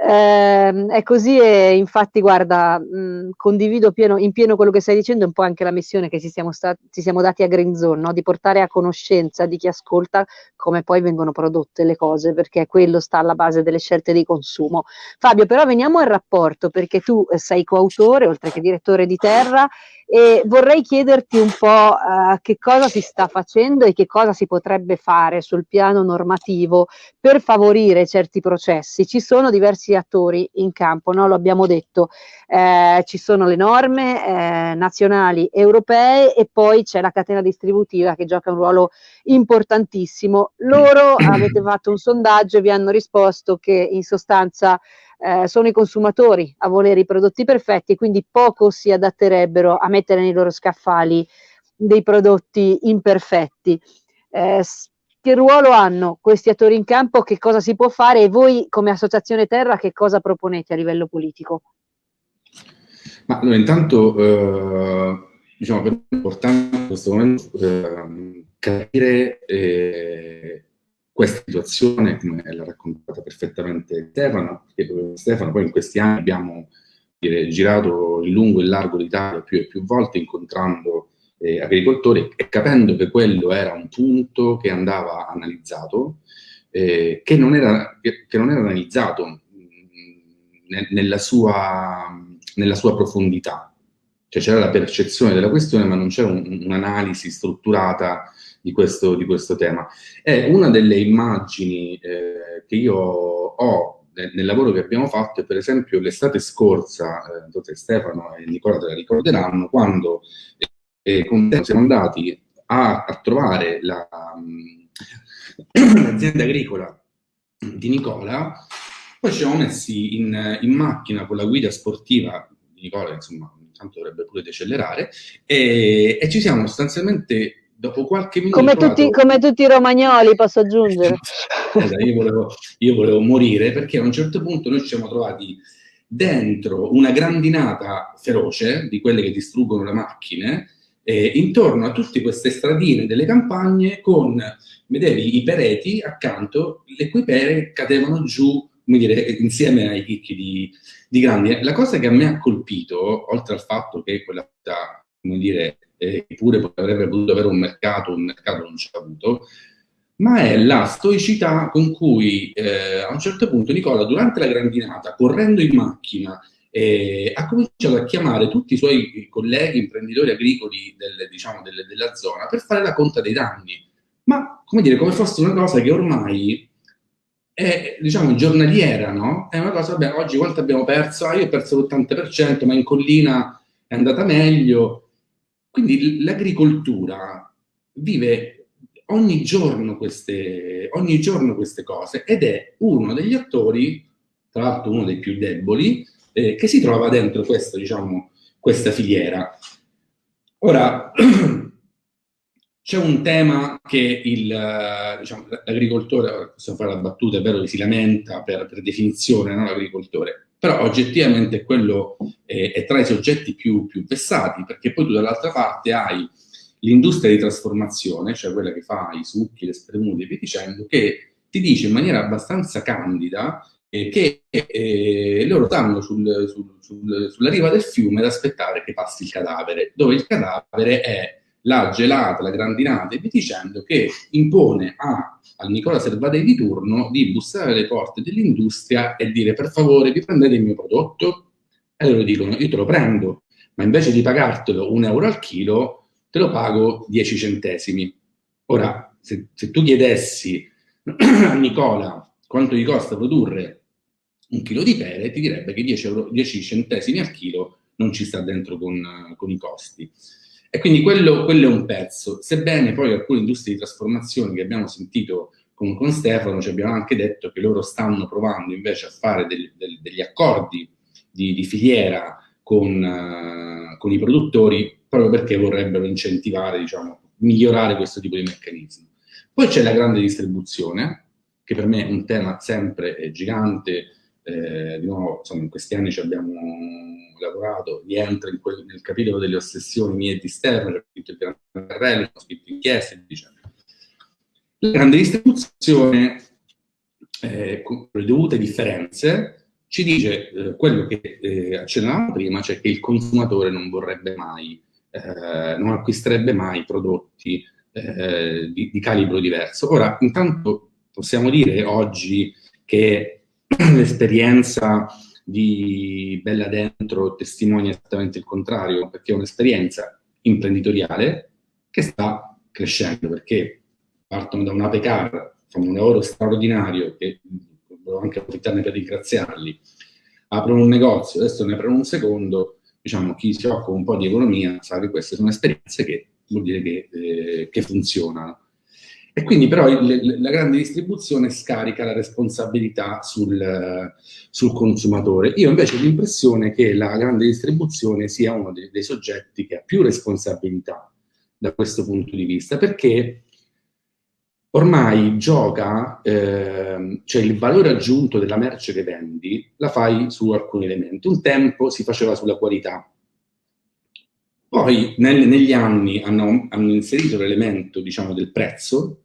Eh, è così e infatti guarda, mh, condivido pieno, in pieno quello che stai dicendo, un po' anche la missione che ci siamo, stati, ci siamo dati a Green Zone, no? di portare a conoscenza di chi ascolta come poi vengono prodotte le cose, perché quello sta alla base delle scelte di consumo. Fabio, però veniamo al rapporto, perché tu eh, sei coautore, oltre che direttore di Terra, e vorrei chiederti un po' uh, che cosa si sta facendo e che cosa si potrebbe fare sul piano normativo per favorire certi processi. Ci sono diversi attori in campo, no? lo abbiamo detto, eh, ci sono le norme eh, nazionali, europee e poi c'è la catena distributiva che gioca un ruolo importantissimo. Loro (clears throat) avete fatto un sondaggio e vi hanno risposto che in sostanza eh, sono i consumatori a volere i prodotti perfetti e quindi poco si adatterebbero a mettere nei loro scaffali dei prodotti imperfetti. Eh, che ruolo hanno questi attori in campo? Che cosa si può fare? E voi come Associazione Terra che cosa proponete a livello politico? Ma allora, intanto eh, diciamo che è importante in questo momento eh, capire eh, questa situazione, come l'ha raccontata perfettamente Stefano, Stefano, poi in questi anni abbiamo dire, girato in lungo e in largo l'Italia più e più volte incontrando eh, agricoltori e capendo che quello era un punto che andava analizzato, eh, che, non era, che, che, non era, analizzato mh, mm, nella sua nella sua profondità. Cioè c'era la percezione della questione, ma non c'era un, un'analisi strutturata di questo, di questo, tema. È una delle immagini eh, che io ho nel, nel, lavoro che abbiamo fatto, per esempio l'estate scorsa, eh, Stefano e Nicola te la ricorderanno, quando eh, con te siamo andati a, a trovare la, (clears throat) l'azienda agricola di Nicola, poi ci siamo messi in, in macchina con la guida sportiva di Nicola, insomma, tanto dovrebbe pure decelerare, e, e ci siamo sostanzialmente dopo qualche minuto... Come, provato... tutti, come tutti, i romagnoli, posso aggiungere. (laughs) io, volevo, io, volevo, morire perché a un certo punto noi ci siamo trovati dentro una grandinata feroce di quelle che distruggono le macchine, eh, intorno a tutte queste stradine delle campagne con, vedevi, i pereti accanto, le cui pere cadevano giù, come dire, insieme ai chicchi di, di grandi. La cosa che a me ha colpito, oltre al fatto che quella come dire, eh, pure avrebbe potuto avere un mercato, un mercato non ha avuto, ma è la stoicità con cui eh, a un certo punto Nicola, durante la grandinata, correndo in macchina, eh, ha cominciato a chiamare tutti i suoi colleghi imprenditori agricoli del, diciamo, del, della zona per fare la conta dei danni. Ma, come dire, come fosse una cosa che ormai è, diciamo, giornaliera, no? È una cosa, vabbè, oggi quanto abbiamo perso? Ah, io ho perso l'80%, ma in collina è andata meglio. Quindi l'agricoltura vive ogni giorno, queste, ogni giorno queste cose ed è uno degli attori, tra l'altro uno dei più deboli, eh, che si trova dentro questa, diciamo, questa filiera. Ora, (clears throat) c'è un tema che diciamo, l'agricoltore, possiamo fare la battuta, è vero che si lamenta per, per definizione no, l'agricoltore, però oggettivamente quello eh, è tra i soggetti più, più vessati, perché poi tu dall'altra parte hai l'industria di trasformazione, cioè quella che fa i succhi, le spremute e via dicendo, che ti dice in maniera abbastanza candida eh, che eh, loro stanno sul, sul, sul, sulla riva del fiume ad aspettare che passi il cadavere, dove il cadavere è la gelata, la grandinata e via dicendo, che impone a, al Nicola Servadei di turno di bussare alle porte dell'industria e dire per favore vi prendete il mio prodotto? E loro dicono io te lo prendo, ma invece di pagartelo un euro al chilo, te lo pago 10 centesimi. Ora, se, se tu chiedessi (clears throat) a Nicola quanto gli costa produrre un chilo di pere, ti direbbe che 10, euro, 10 centesimi al chilo non ci sta dentro con, con i costi. E quindi quello, quello, è un pezzo, sebbene poi alcune industrie di trasformazione che abbiamo sentito con, con Stefano ci abbiamo anche detto che loro stanno provando invece a fare del, del, degli accordi di, di filiera con, uh, con, i produttori proprio perché vorrebbero incentivare, diciamo, migliorare questo tipo di meccanismo. Poi c'è la grande distribuzione, che per me è un tema sempre gigante, eh, di nuovo, insomma, in questi anni ci abbiamo lavorato, rientra quel, nel capitolo delle ossessioni mie di Stern, ho scritto il grande carrello, ho scritto inchieste, diciamo. La grande distribuzione, eh, con le dovute differenze, ci dice eh, quello che eh, accennavamo prima, cioè che il consumatore non vorrebbe mai, eh, non acquisterebbe mai prodotti eh, di, di calibro diverso. Ora, intanto possiamo dire oggi che (clears throat) l'esperienza di Bella Dentro testimonia esattamente il contrario, perché è un'esperienza imprenditoriale che sta crescendo, perché partono da un ape car, fanno un lavoro straordinario, che volevo anche approfittarne per ringraziarli, aprono un negozio, adesso ne aprono un secondo, diciamo, chi si occupa un po' di economia sa che queste sono esperienze che vuol dire che, eh, che funzionano. E quindi però il, la grande distribuzione scarica la responsabilità sul, sul consumatore. Io invece ho l'impressione che la grande distribuzione sia uno dei, dei, soggetti che ha più responsabilità da questo punto di vista, perché ormai gioca, eh, cioè il valore aggiunto della merce che vendi, la fai su alcuni elementi. Un tempo si faceva sulla qualità, poi nel, negli anni hanno, hanno inserito l'elemento diciamo, del prezzo,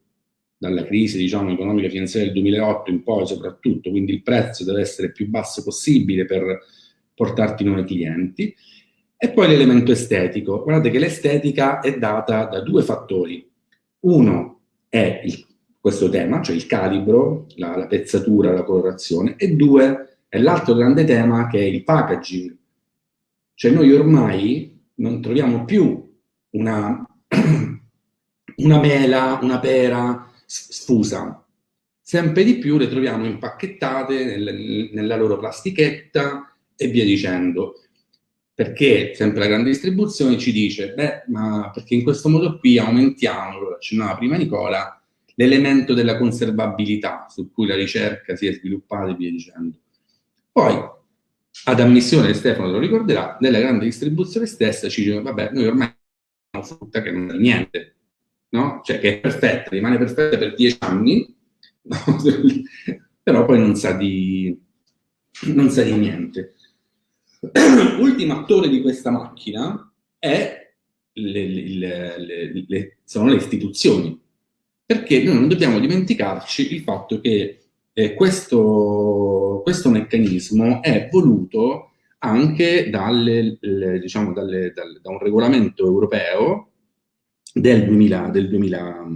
dalla crisi diciamo, economica finanziaria del 2008 in poi soprattutto, quindi il prezzo deve essere il più basso possibile per portarti nuovi clienti. E poi l'elemento estetico. Guardate che l'estetica è data da due fattori. Uno è il, questo tema, cioè il calibro, la, la pezzatura, la colorazione, e due è l'altro grande tema che è il packaging. Cioè noi ormai non troviamo più una, (clears throat) una mela, una pera sfusa, sempre di più le troviamo impacchettate nel, nella loro plastichetta e via dicendo. Perché sempre la grande distribuzione ci dice, beh, ma perché in questo modo qui aumentiamo, lo accennava prima Nicola, l'elemento della conservabilità su cui la ricerca si è sviluppata e via dicendo. Poi, ad ammissione, Stefano lo ricorderà, nella grande distribuzione stessa ci dice, vabbè, noi ormai abbiamo frutta che non è niente, no? Cioè che è perfetta, rimane perfetta per dieci anni, (laughs) però poi non sa di, non sa di niente. (clears throat) Ultimo attore di questa macchina è le, le, le, sono le istituzioni, perché noi non dobbiamo dimenticarci il fatto che eh, questo, questo, meccanismo è voluto anche dalle, le, diciamo dalle, dal, da un regolamento europeo del, 2000, del, 2000,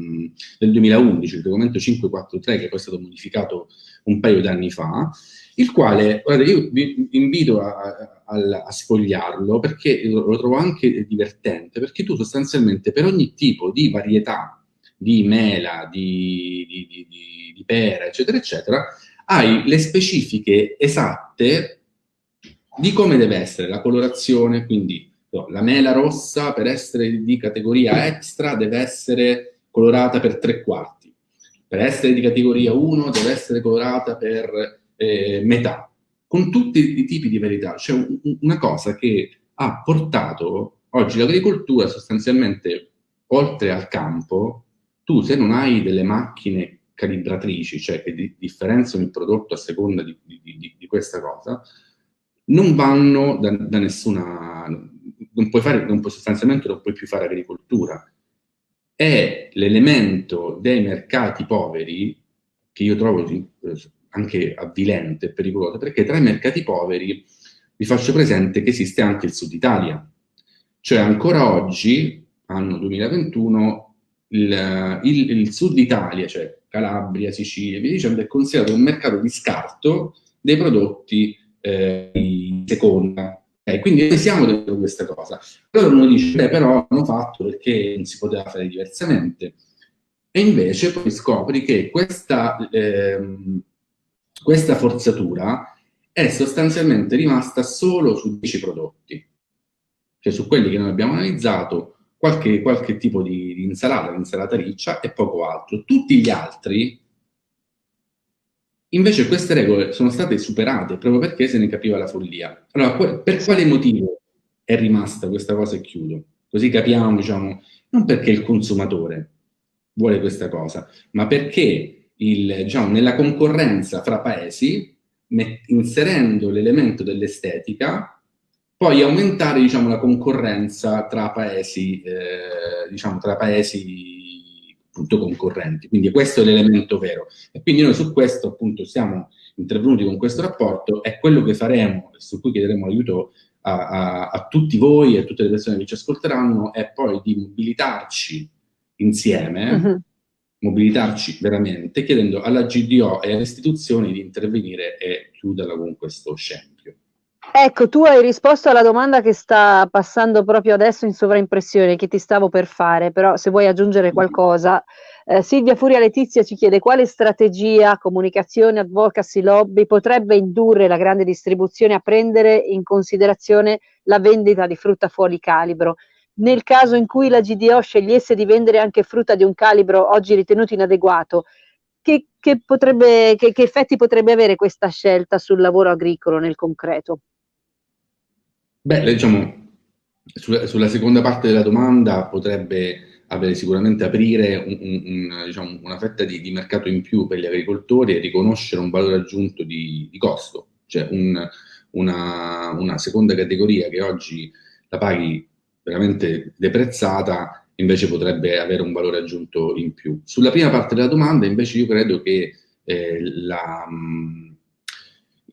del 2011, il regolamento 543, che poi è stato modificato un paio d'anni fa, il quale, guardate, io vi invito a, a, a, sfogliarlo perché lo trovo anche divertente, perché tu sostanzialmente per ogni tipo di varietà di mela, di, di, di, di pera, eccetera, eccetera, hai le specifiche esatte di come deve essere la colorazione, quindi no, la mela rossa per essere di categoria extra deve essere colorata per tre quarti, per essere di categoria 1 deve essere colorata per eh, metà, con tutti i tipi di verità. C'è un, una cosa che ha portato oggi l'agricoltura sostanzialmente oltre al campo tu se non hai delle macchine calibratrici, cioè che di, differenziano il prodotto a seconda di, di, di questa cosa, non vanno da, da, nessuna... Non puoi fare, non puoi, sostanzialmente non puoi più fare agricoltura. È l'elemento dei mercati poveri, che io trovo anche avvilente e pericoloso, perché tra i mercati poveri vi faccio presente che esiste anche il Sud Italia. Cioè ancora oggi, anno 2021, il, il, il, sud Italia, cioè Calabria, Sicilia, via dicendo, è considerato un mercato di scarto dei prodotti eh, di seconda. Quindi noi siamo dentro questa cosa. Allora uno dice, beh, però hanno fatto perché non si poteva fare diversamente. E invece poi scopri che questa, ehm, questa forzatura è sostanzialmente rimasta solo su 10 prodotti. Cioè su quelli che noi abbiamo analizzato, qualche, qualche tipo di, di insalata, l'insalata riccia e poco altro. Tutti gli altri, invece queste regole sono state superate proprio perché se ne capiva la follia. Allora, per quale motivo è rimasta questa cosa e chiudo? Così capiamo, diciamo, non perché il consumatore vuole questa cosa, ma perché il, diciamo, nella concorrenza fra paesi, inserendo l'elemento dell'estetica, poi aumentare diciamo, la concorrenza tra paesi, eh, diciamo, tra paesi appunto, concorrenti. Quindi questo è l'elemento vero. E quindi noi su questo appunto siamo intervenuti con questo rapporto e quello che faremo, su cui chiederemo aiuto a, a, a tutti voi e a tutte le persone che ci ascolteranno, è poi di mobilitarci insieme, uh -huh. mobilitarci veramente, chiedendo alla GDO e alle istituzioni di intervenire e chiuderla con questo scempio. Ecco, tu hai risposto alla domanda che sta passando proprio adesso in sovraimpressione, che ti stavo per fare, però se vuoi aggiungere qualcosa. Eh, Silvia Furia Letizia ci chiede quale strategia, comunicazione, advocacy, lobby potrebbe indurre la grande distribuzione a prendere in considerazione la vendita di frutta fuori calibro. Nel caso in cui la GDO scegliesse di vendere anche frutta di un calibro oggi ritenuto inadeguato, che, che, potrebbe, che, che effetti potrebbe avere questa scelta sul lavoro agricolo nel concreto? Beh, diciamo, sulla, seconda parte della domanda potrebbe avere sicuramente aprire un, un, diciamo, una fetta di, di, mercato in più per gli agricoltori e riconoscere un valore aggiunto di, di costo, cioè un, una, una, seconda categoria che oggi la paghi veramente deprezzata invece potrebbe avere un valore aggiunto in più. Sulla prima parte della domanda invece io credo che eh, la,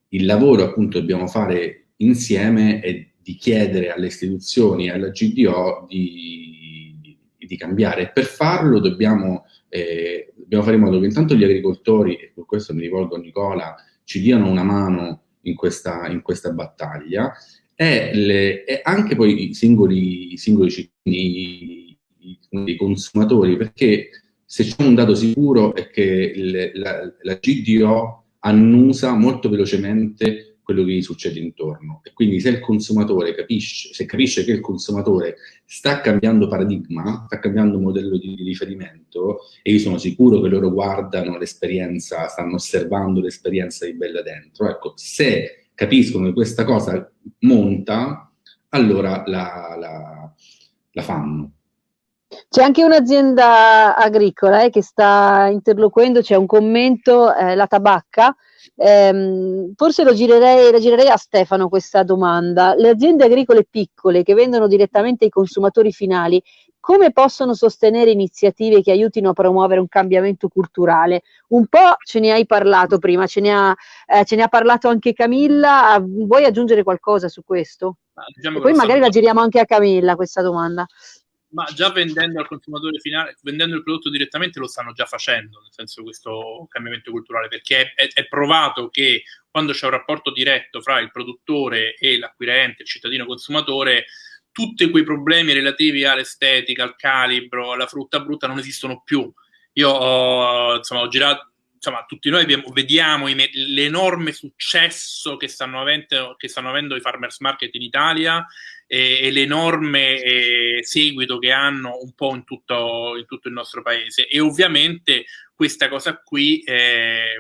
il lavoro appunto dobbiamo fare insieme è di chiedere alle istituzioni e alla GDO di, di, cambiare. Per farlo dobbiamo, eh, dobbiamo, fare in modo che intanto gli agricoltori, e con questo mi rivolgo a Nicola, ci diano una mano in questa, in questa battaglia e, le, e anche poi i singoli, i singoli cittadini, i, consumatori, perché se c'è un dato sicuro è che le, la, la GDO annusa molto velocemente quello che gli succede intorno. E quindi se il consumatore capisce, se capisce che il consumatore sta cambiando paradigma, sta cambiando modello di, riferimento, e io sono sicuro che loro guardano l'esperienza, stanno osservando l'esperienza di Bella Dentro, ecco, se capiscono che questa cosa monta, allora la, la, la fanno. C'è anche un'azienda agricola eh, che sta interloquendo, c'è un commento, eh, la tabacca, ehm, forse lo girerei, la girerei a Stefano questa domanda. Le aziende agricole piccole che vendono direttamente ai consumatori finali, come possono sostenere iniziative che aiutino a promuovere un cambiamento culturale? Un po' ce ne hai parlato prima, ce ne ha, eh, ce ne ha parlato anche Camilla, vuoi aggiungere qualcosa su questo? Diciamo poi magari la giriamo anche a Camilla questa domanda ma già vendendo al consumatore finale, vendendo il prodotto direttamente lo stanno già facendo, nel senso questo cambiamento culturale, perché è, è provato che quando c'è un rapporto diretto fra il produttore e l'acquirente, il cittadino consumatore, tutti quei problemi relativi all'estetica, al calibro, alla frutta brutta non esistono più. Io ho, insomma, ho girato, insomma, tutti noi abbiamo, vediamo l'enorme successo che stanno, avendo, che stanno avendo i farmers market in Italia e, e l'enorme eh, seguito che hanno un po' in tutto, in tutto, il nostro paese. E ovviamente questa cosa qui eh,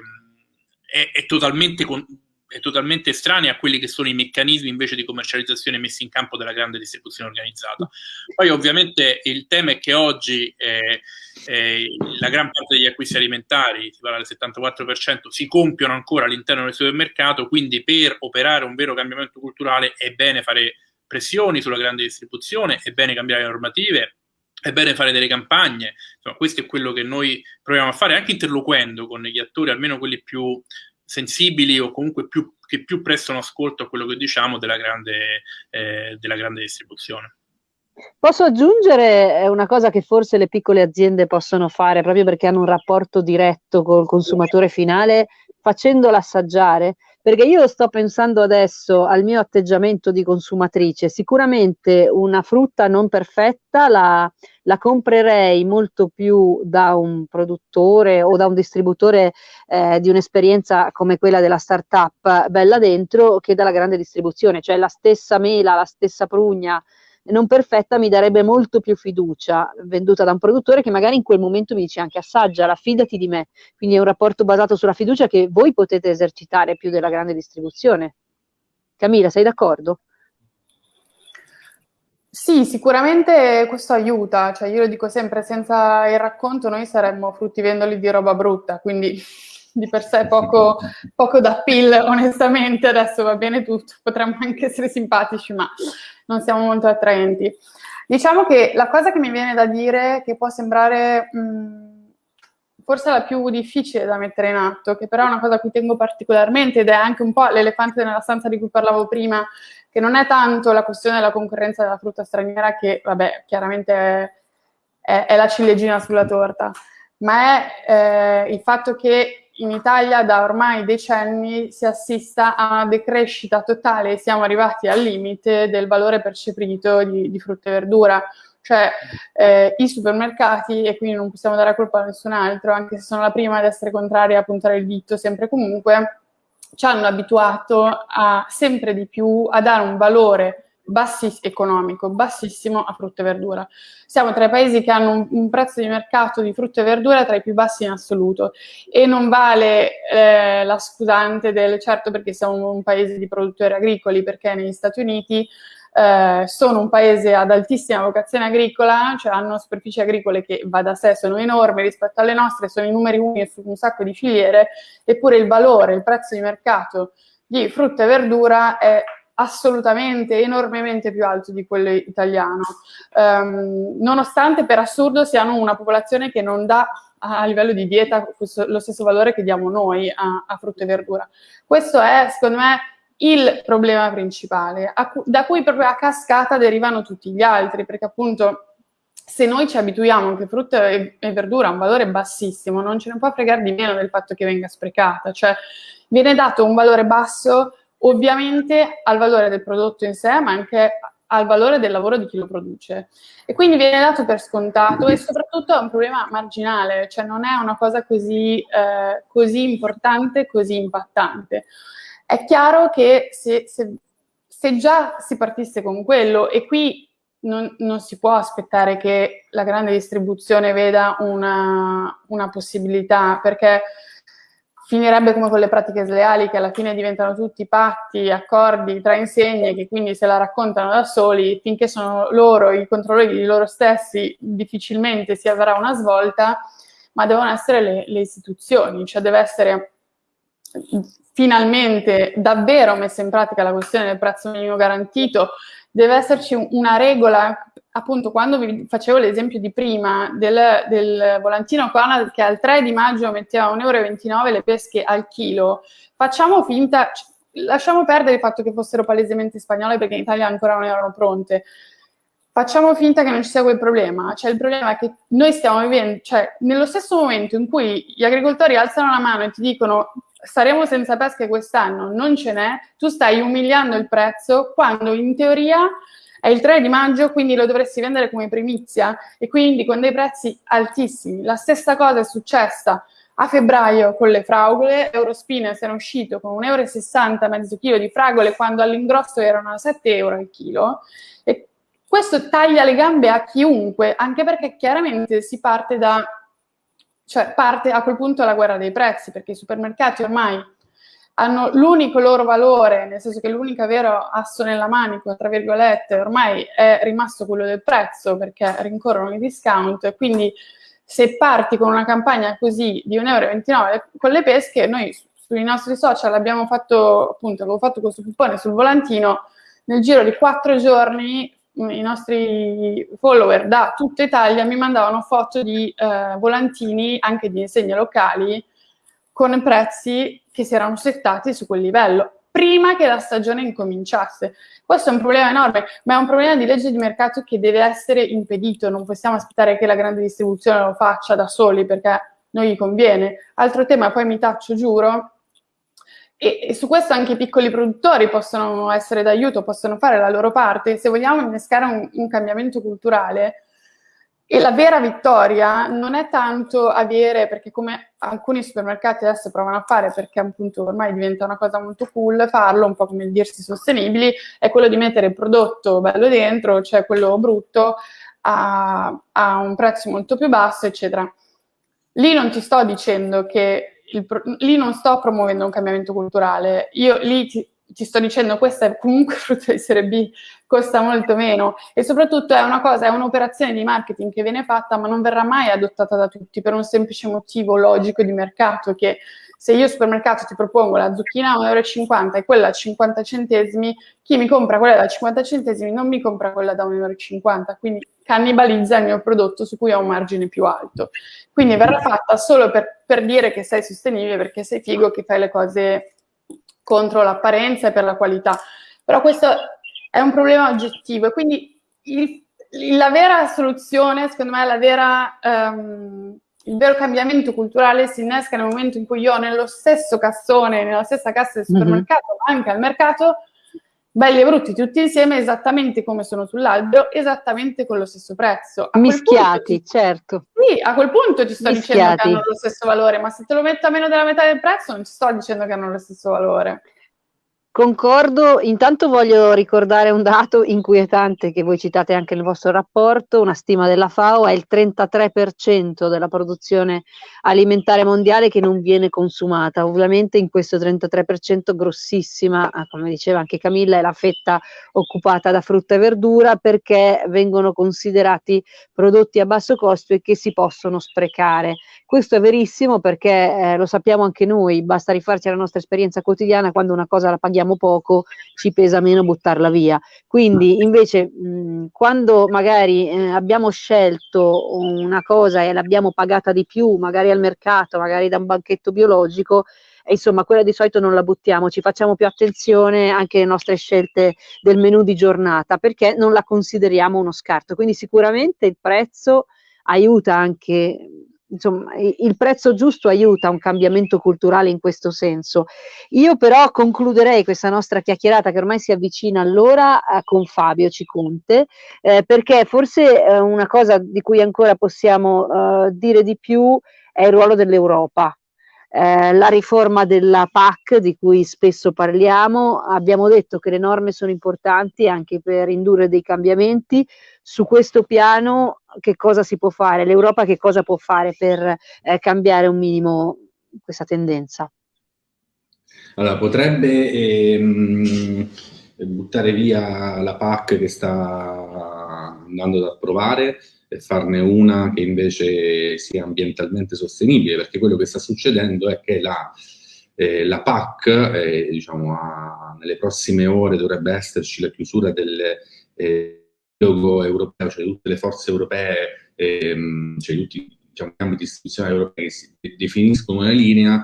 è, è, totalmente con, è totalmente estranea a quelli che sono i meccanismi invece di commercializzazione messi in campo dalla grande distribuzione organizzata. Poi ovviamente il tema è che oggi eh, eh, la gran parte degli acquisti alimentari, si parla del 74%, si compiono ancora all'interno del supermercato, quindi per operare un vero cambiamento culturale è bene fare pressioni sulla grande distribuzione, è bene cambiare le normative, è bene fare delle campagne, insomma questo è quello che noi proviamo a fare, anche interloquendo con gli attori, almeno quelli più sensibili o comunque più, che più prestano ascolto a quello che diciamo della grande, eh, della grande distribuzione. Posso aggiungere una cosa che forse le piccole aziende possono fare proprio perché hanno un rapporto diretto col consumatore finale, facendola assaggiare? Perché io sto pensando adesso al mio atteggiamento di consumatrice, sicuramente una frutta non perfetta la, la comprerei molto più da un produttore o da un distributore eh, di un'esperienza come quella della startup bella dentro che dalla grande distribuzione, cioè la stessa mela, la stessa prugna, non perfetta mi darebbe molto più fiducia venduta da un produttore che magari in quel momento mi dice anche assaggia, fidati di me. Quindi è un rapporto basato sulla fiducia che voi potete esercitare più della grande distribuzione. Camilla, sei d'accordo? Sì, sicuramente questo aiuta, cioè io lo dico sempre, senza il racconto noi saremmo fruttivendoli di roba brutta, quindi (laughs) di per sé poco, poco da pill, onestamente, adesso va bene tutto, potremmo anche essere simpatici, ma non siamo molto attraenti. Diciamo che la cosa che mi viene da dire, che può sembrare mh, forse la più difficile da mettere in atto, che però è una cosa a cui tengo particolarmente ed è anche un po' l'elefante nella stanza di cui parlavo prima, che non è tanto la questione della concorrenza della frutta straniera, che vabbè, chiaramente è, è, è la ciliegina sulla torta, ma è eh, il fatto che in Italia da ormai decenni si assista a una decrescita totale siamo arrivati al limite del valore percepito di, di frutta e verdura. Cioè eh, i supermercati, e quindi non possiamo dare colpa a nessun altro, anche se sono la prima ad essere contraria a puntare il dito sempre e comunque, ci hanno abituato a sempre di più a dare un valore bassissimo, economico, bassissimo a frutta e verdura. Siamo tra i paesi che hanno un, un, prezzo di mercato di frutta e verdura tra i più bassi in assoluto e non vale eh, la scusante del certo perché siamo un paese di produttori agricoli, perché negli Stati Uniti eh, sono un paese ad altissima vocazione agricola, cioè hanno superfici agricole che va da sé, sono enormi rispetto alle nostre, sono i numeri uni su un sacco di filiere, eppure il valore, il prezzo di mercato di frutta e verdura è assolutamente, enormemente più alto di quello italiano, um, nonostante per assurdo siano una popolazione che non dà a livello di dieta lo stesso valore che diamo noi a, a, frutta e verdura. Questo è, secondo me, il problema principale, cu da cui proprio a cascata derivano tutti gli altri, perché appunto se noi ci abituiamo che frutta e, e verdura ha un valore bassissimo, non ce ne può fregare di meno del fatto che venga sprecata, cioè viene dato un valore basso ovviamente al valore del prodotto in sé, ma anche al valore del lavoro di chi lo produce. E quindi viene dato per scontato e soprattutto è un problema marginale, cioè non è una cosa così, eh, così importante, così impattante. È chiaro che se, se, se già si partisse con quello, e qui non, non, si può aspettare che la grande distribuzione veda una, una possibilità, perché finirebbe come con le pratiche sleali che alla fine diventano tutti patti, accordi tra insegne che quindi se la raccontano da soli, finché sono loro i controlli di loro stessi, difficilmente si avrà una svolta, ma devono essere le, le istituzioni, cioè deve essere finalmente davvero messa in pratica la questione del prezzo minimo garantito, deve esserci una regola, appunto quando vi facevo l'esempio di prima del, del volantino Conad che al 3 di maggio metteva 1,29 euro le pesche al chilo, facciamo finta, lasciamo perdere il fatto che fossero palesemente spagnole perché in Italia ancora non erano pronte, facciamo finta che non ci sia quel problema, cioè il problema è che noi stiamo vivendo, cioè nello stesso momento in cui gli agricoltori alzano la mano e ti dicono saremo senza pesche quest'anno, non ce n'è, tu stai umiliando il prezzo quando in teoria è il 3 di maggio, quindi lo dovresti vendere come primizia. E quindi con dei prezzi altissimi. La stessa cosa è successa a febbraio con le fragole, Eurospines era uscito con 1,60 euro mezzo chilo di fragole quando all'ingrosso erano a 7 euro al chilo. E questo taglia le gambe a chiunque, anche perché chiaramente si parte da cioè parte a quel punto la guerra dei prezzi, perché i supermercati ormai hanno l'unico loro valore, nel senso che l'unico vero asso nella manica, tra virgolette, ormai è rimasto quello del prezzo, perché rincorrono i discount, e quindi se parti con una campagna così di 1,29 euro con le pesche, noi sui nostri social abbiamo fatto, appunto, avevo fatto questo coupone sul volantino, nel giro di quattro giorni i nostri follower da tutta Italia mi mandavano foto di eh, volantini anche di insegne locali con prezzi che si erano settati su quel livello prima che la stagione incominciasse. Questo è un problema enorme, ma è un problema di legge di mercato che deve essere impedito, non possiamo aspettare che la grande distribuzione lo faccia da soli perché non gli conviene. Altro tema, poi mi taccio, giuro, e, su questo anche i piccoli produttori possono essere d'aiuto, possono fare la loro parte. Se vogliamo innescare un, un cambiamento culturale, e la vera vittoria non è tanto avere, perché come alcuni supermercati adesso provano a fare, perché appunto ormai diventa una cosa molto cool farlo, un po' come dirsi sostenibili, è quello di mettere il prodotto bello dentro, cioè quello brutto, a, a un prezzo molto più basso, eccetera. Lì non ti sto dicendo che il, lì non sto promuovendo un cambiamento culturale, io lì ti, ti sto dicendo questa è comunque (laughs) frutto di serie B, costa molto meno e soprattutto è una cosa, è un'operazione di marketing che viene fatta ma non verrà mai adottata da tutti per un semplice motivo logico di mercato che se io al supermercato ti propongo la zucchina a 1,50 euro e quella a 50 centesimi, chi mi compra quella da 50 centesimi non mi compra quella da 1,50 euro, quindi cannibalizza il mio prodotto su cui ho un margine più alto. Quindi verrà fatta solo per, per dire che sei sostenibile, perché sei figo, che fai le cose contro l'apparenza e per la qualità. Però questo è un problema oggettivo e quindi il, la vera soluzione, secondo me, la vera... Um, il vero cambiamento culturale si innesca nel momento in cui io nello stesso cassone, nella stessa cassa del mhm. supermercato, mm-hmm. ma anche al mercato, belli e brutti tutti insieme, esattamente come sono sull'albero, esattamente con lo stesso prezzo. A Mischiati, punto, certo. Sì, a quel punto ti sto Mischiati. dicendo che hanno lo stesso valore, ma se te lo metto a meno della metà del prezzo non ti sto dicendo che hanno lo stesso valore. Concordo, intanto voglio ricordare un dato inquietante che voi citate anche nel vostro rapporto, una stima della FAO è il 33% della produzione alimentare mondiale che non viene consumata, ovviamente in questo 33% grossissima, ah, come diceva anche Camilla, è la fetta occupata da frutta e verdura perché vengono considerati prodotti a basso costo e che si possono sprecare. Questo è verissimo perché eh, lo sappiamo anche noi, basta rifarci alla nostra esperienza quotidiana quando una cosa la paghiamo paghiamo poco ci pesa meno buttarla via. Quindi invece mh, quando magari eh, abbiamo scelto una cosa e l'abbiamo pagata di più, magari al mercato, magari da un banchetto biologico, e insomma quella di solito non la buttiamo, ci facciamo più attenzione anche alle nostre scelte del menù di giornata perché non la consideriamo uno scarto. Quindi sicuramente il prezzo aiuta anche insomma, il prezzo giusto aiuta un cambiamento culturale in questo senso. Io però concluderei questa nostra chiacchierata che ormai si avvicina all'ora eh, con Fabio Ciconte, eh, perché forse eh, una cosa di cui ancora possiamo eh, dire di più è il ruolo dell'Europa. Eh, la riforma della PAC di cui spesso parliamo, abbiamo detto che le norme sono importanti anche per indurre dei cambiamenti, su questo piano che cosa si può fare? L'Europa che cosa può fare per eh, cambiare un minimo questa tendenza? Allora, potrebbe ehm, buttare via la PAC che sta andando ad approvare e farne una che invece sia ambientalmente sostenibile, perché quello che sta succedendo è che la, eh, la PAC, eh, diciamo, a, nelle prossime ore dovrebbe esserci la chiusura del eh, europeo, cioè tutte le forze europee, ehm, cioè tutti diciamo, i cambi di istituzione europei che si definiscono una linea,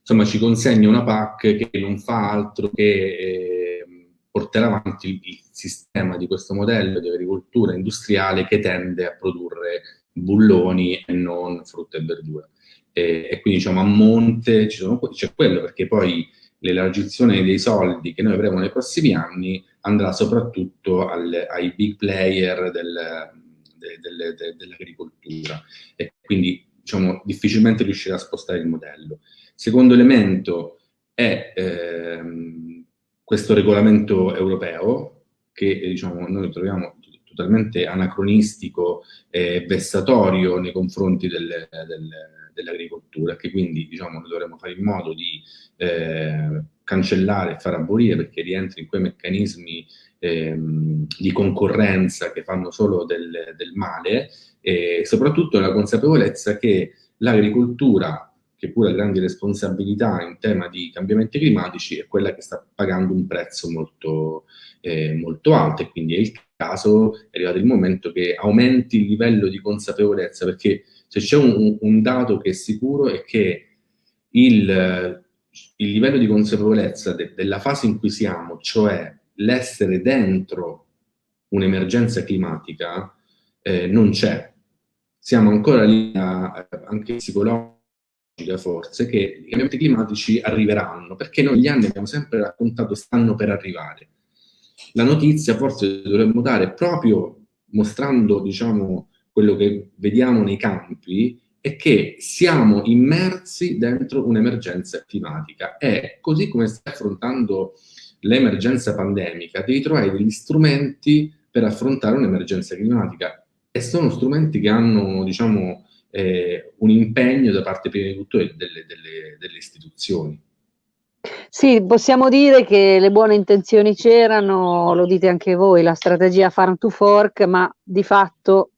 insomma ci consegna una PAC che non fa altro che eh, portare avanti il, il, sistema di questo modello di agricoltura industriale che tende a produrre bulloni e non frutta e verdura. E, e quindi diciamo a monte c'è quello perché poi l'elargizione dei soldi che noi avremo nei prossimi anni andrà soprattutto al, ai big player del, de, de, de, dell'agricoltura e quindi diciamo, difficilmente riuscirà a spostare il modello. Secondo elemento è ehm, questo regolamento europeo che diciamo, noi troviamo totalmente anacronistico e vessatorio nei confronti del, del, dell'agricoltura, che quindi diciamo, noi dovremmo fare in modo di eh, cancellare e far abolire perché rientra in quei meccanismi ehm, di concorrenza che fanno solo del, del male e soprattutto la consapevolezza che l'agricoltura che pure ha grandi responsabilità in tema di cambiamenti climatici, è quella che sta pagando un prezzo molto, eh, molto alto e quindi è il caso, è arrivato il momento che aumenti il livello di consapevolezza, perché se c'è un, un, dato che è sicuro è che il, il livello di consapevolezza de, della fase in cui siamo, cioè l'essere dentro un'emergenza climatica, eh, non c'è. Siamo ancora lì, a, anche psicologica forse, che i cambiamenti climatici arriveranno, perché noi gli anni abbiamo sempre raccontato stanno per arrivare. La notizia forse dovremmo dare proprio mostrando, diciamo, quello che vediamo nei campi, è che siamo immersi dentro un'emergenza climatica e così come stai affrontando l'emergenza pandemica, devi trovare degli strumenti per affrontare un'emergenza climatica e sono strumenti che hanno, diciamo, eh, un impegno da parte prima di tutto delle, delle, delle istituzioni. Sì, possiamo dire che le buone intenzioni c'erano, lo dite anche voi, la strategia farm to fork, ma di fatto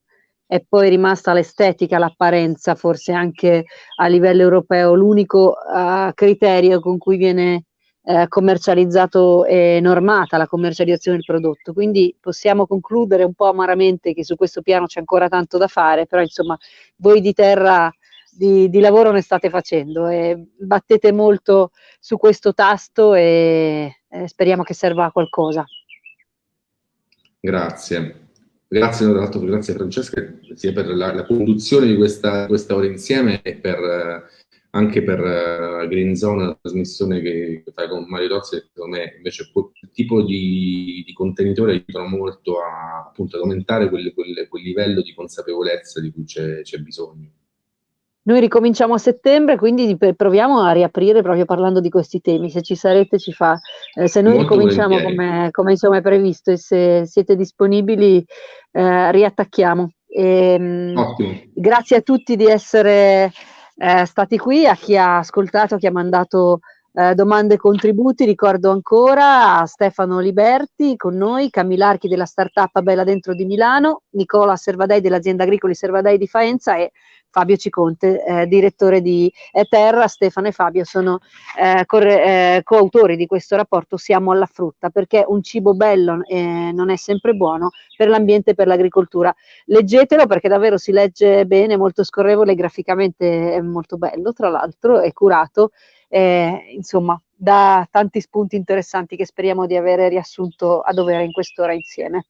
è poi rimasta l'estetica, l'apparenza, forse anche a livello europeo, l'unico uh, criterio con cui viene uh, commercializzato e normata la commercializzazione del prodotto. Quindi possiamo concludere un po' amaramente che su questo piano c'è ancora tanto da fare, però insomma voi di terra di, di lavoro ne state facendo e battete molto su questo tasto e, e speriamo che serva a qualcosa. Grazie. Grazie, grazie Francesca sia per la, la conduzione di questa, questa, ora insieme e per, eh, anche per uh, Green Zone, la trasmissione che, fai con Mario Tozzi, che secondo me invece quel tipo di, di contenitore aiutano molto a, appunto, ad aumentare quel, quel, quel livello di consapevolezza di cui c'è bisogno. Noi ricominciamo a settembre, quindi proviamo a riaprire proprio parlando di questi temi. Se ci sarete, ci fa. Eh, se noi Molto ricominciamo come, come, insomma è previsto e se siete disponibili, eh, riattacchiamo. E, ehm, grazie a tutti di essere eh, stati qui, a chi ha ascoltato, chi ha mandato eh, domande e contributi. Ricordo ancora a Stefano Liberti con noi, Camillarchi della startup Bella Dentro di Milano, Nicola Servadei dell'azienda agricoli Servadei di Faenza e Fabio Ciconte, eh, direttore di Terra, Stefano e Fabio sono eh, eh, coautori di questo rapporto Siamo alla frutta, perché un cibo bello eh, non è sempre buono per l'ambiente e per l'agricoltura. Leggetelo perché davvero si legge bene, molto scorrevole, graficamente è molto bello, tra l'altro è curato, eh, insomma, da tanti spunti interessanti che speriamo di avere riassunto a dovere in quest'ora insieme.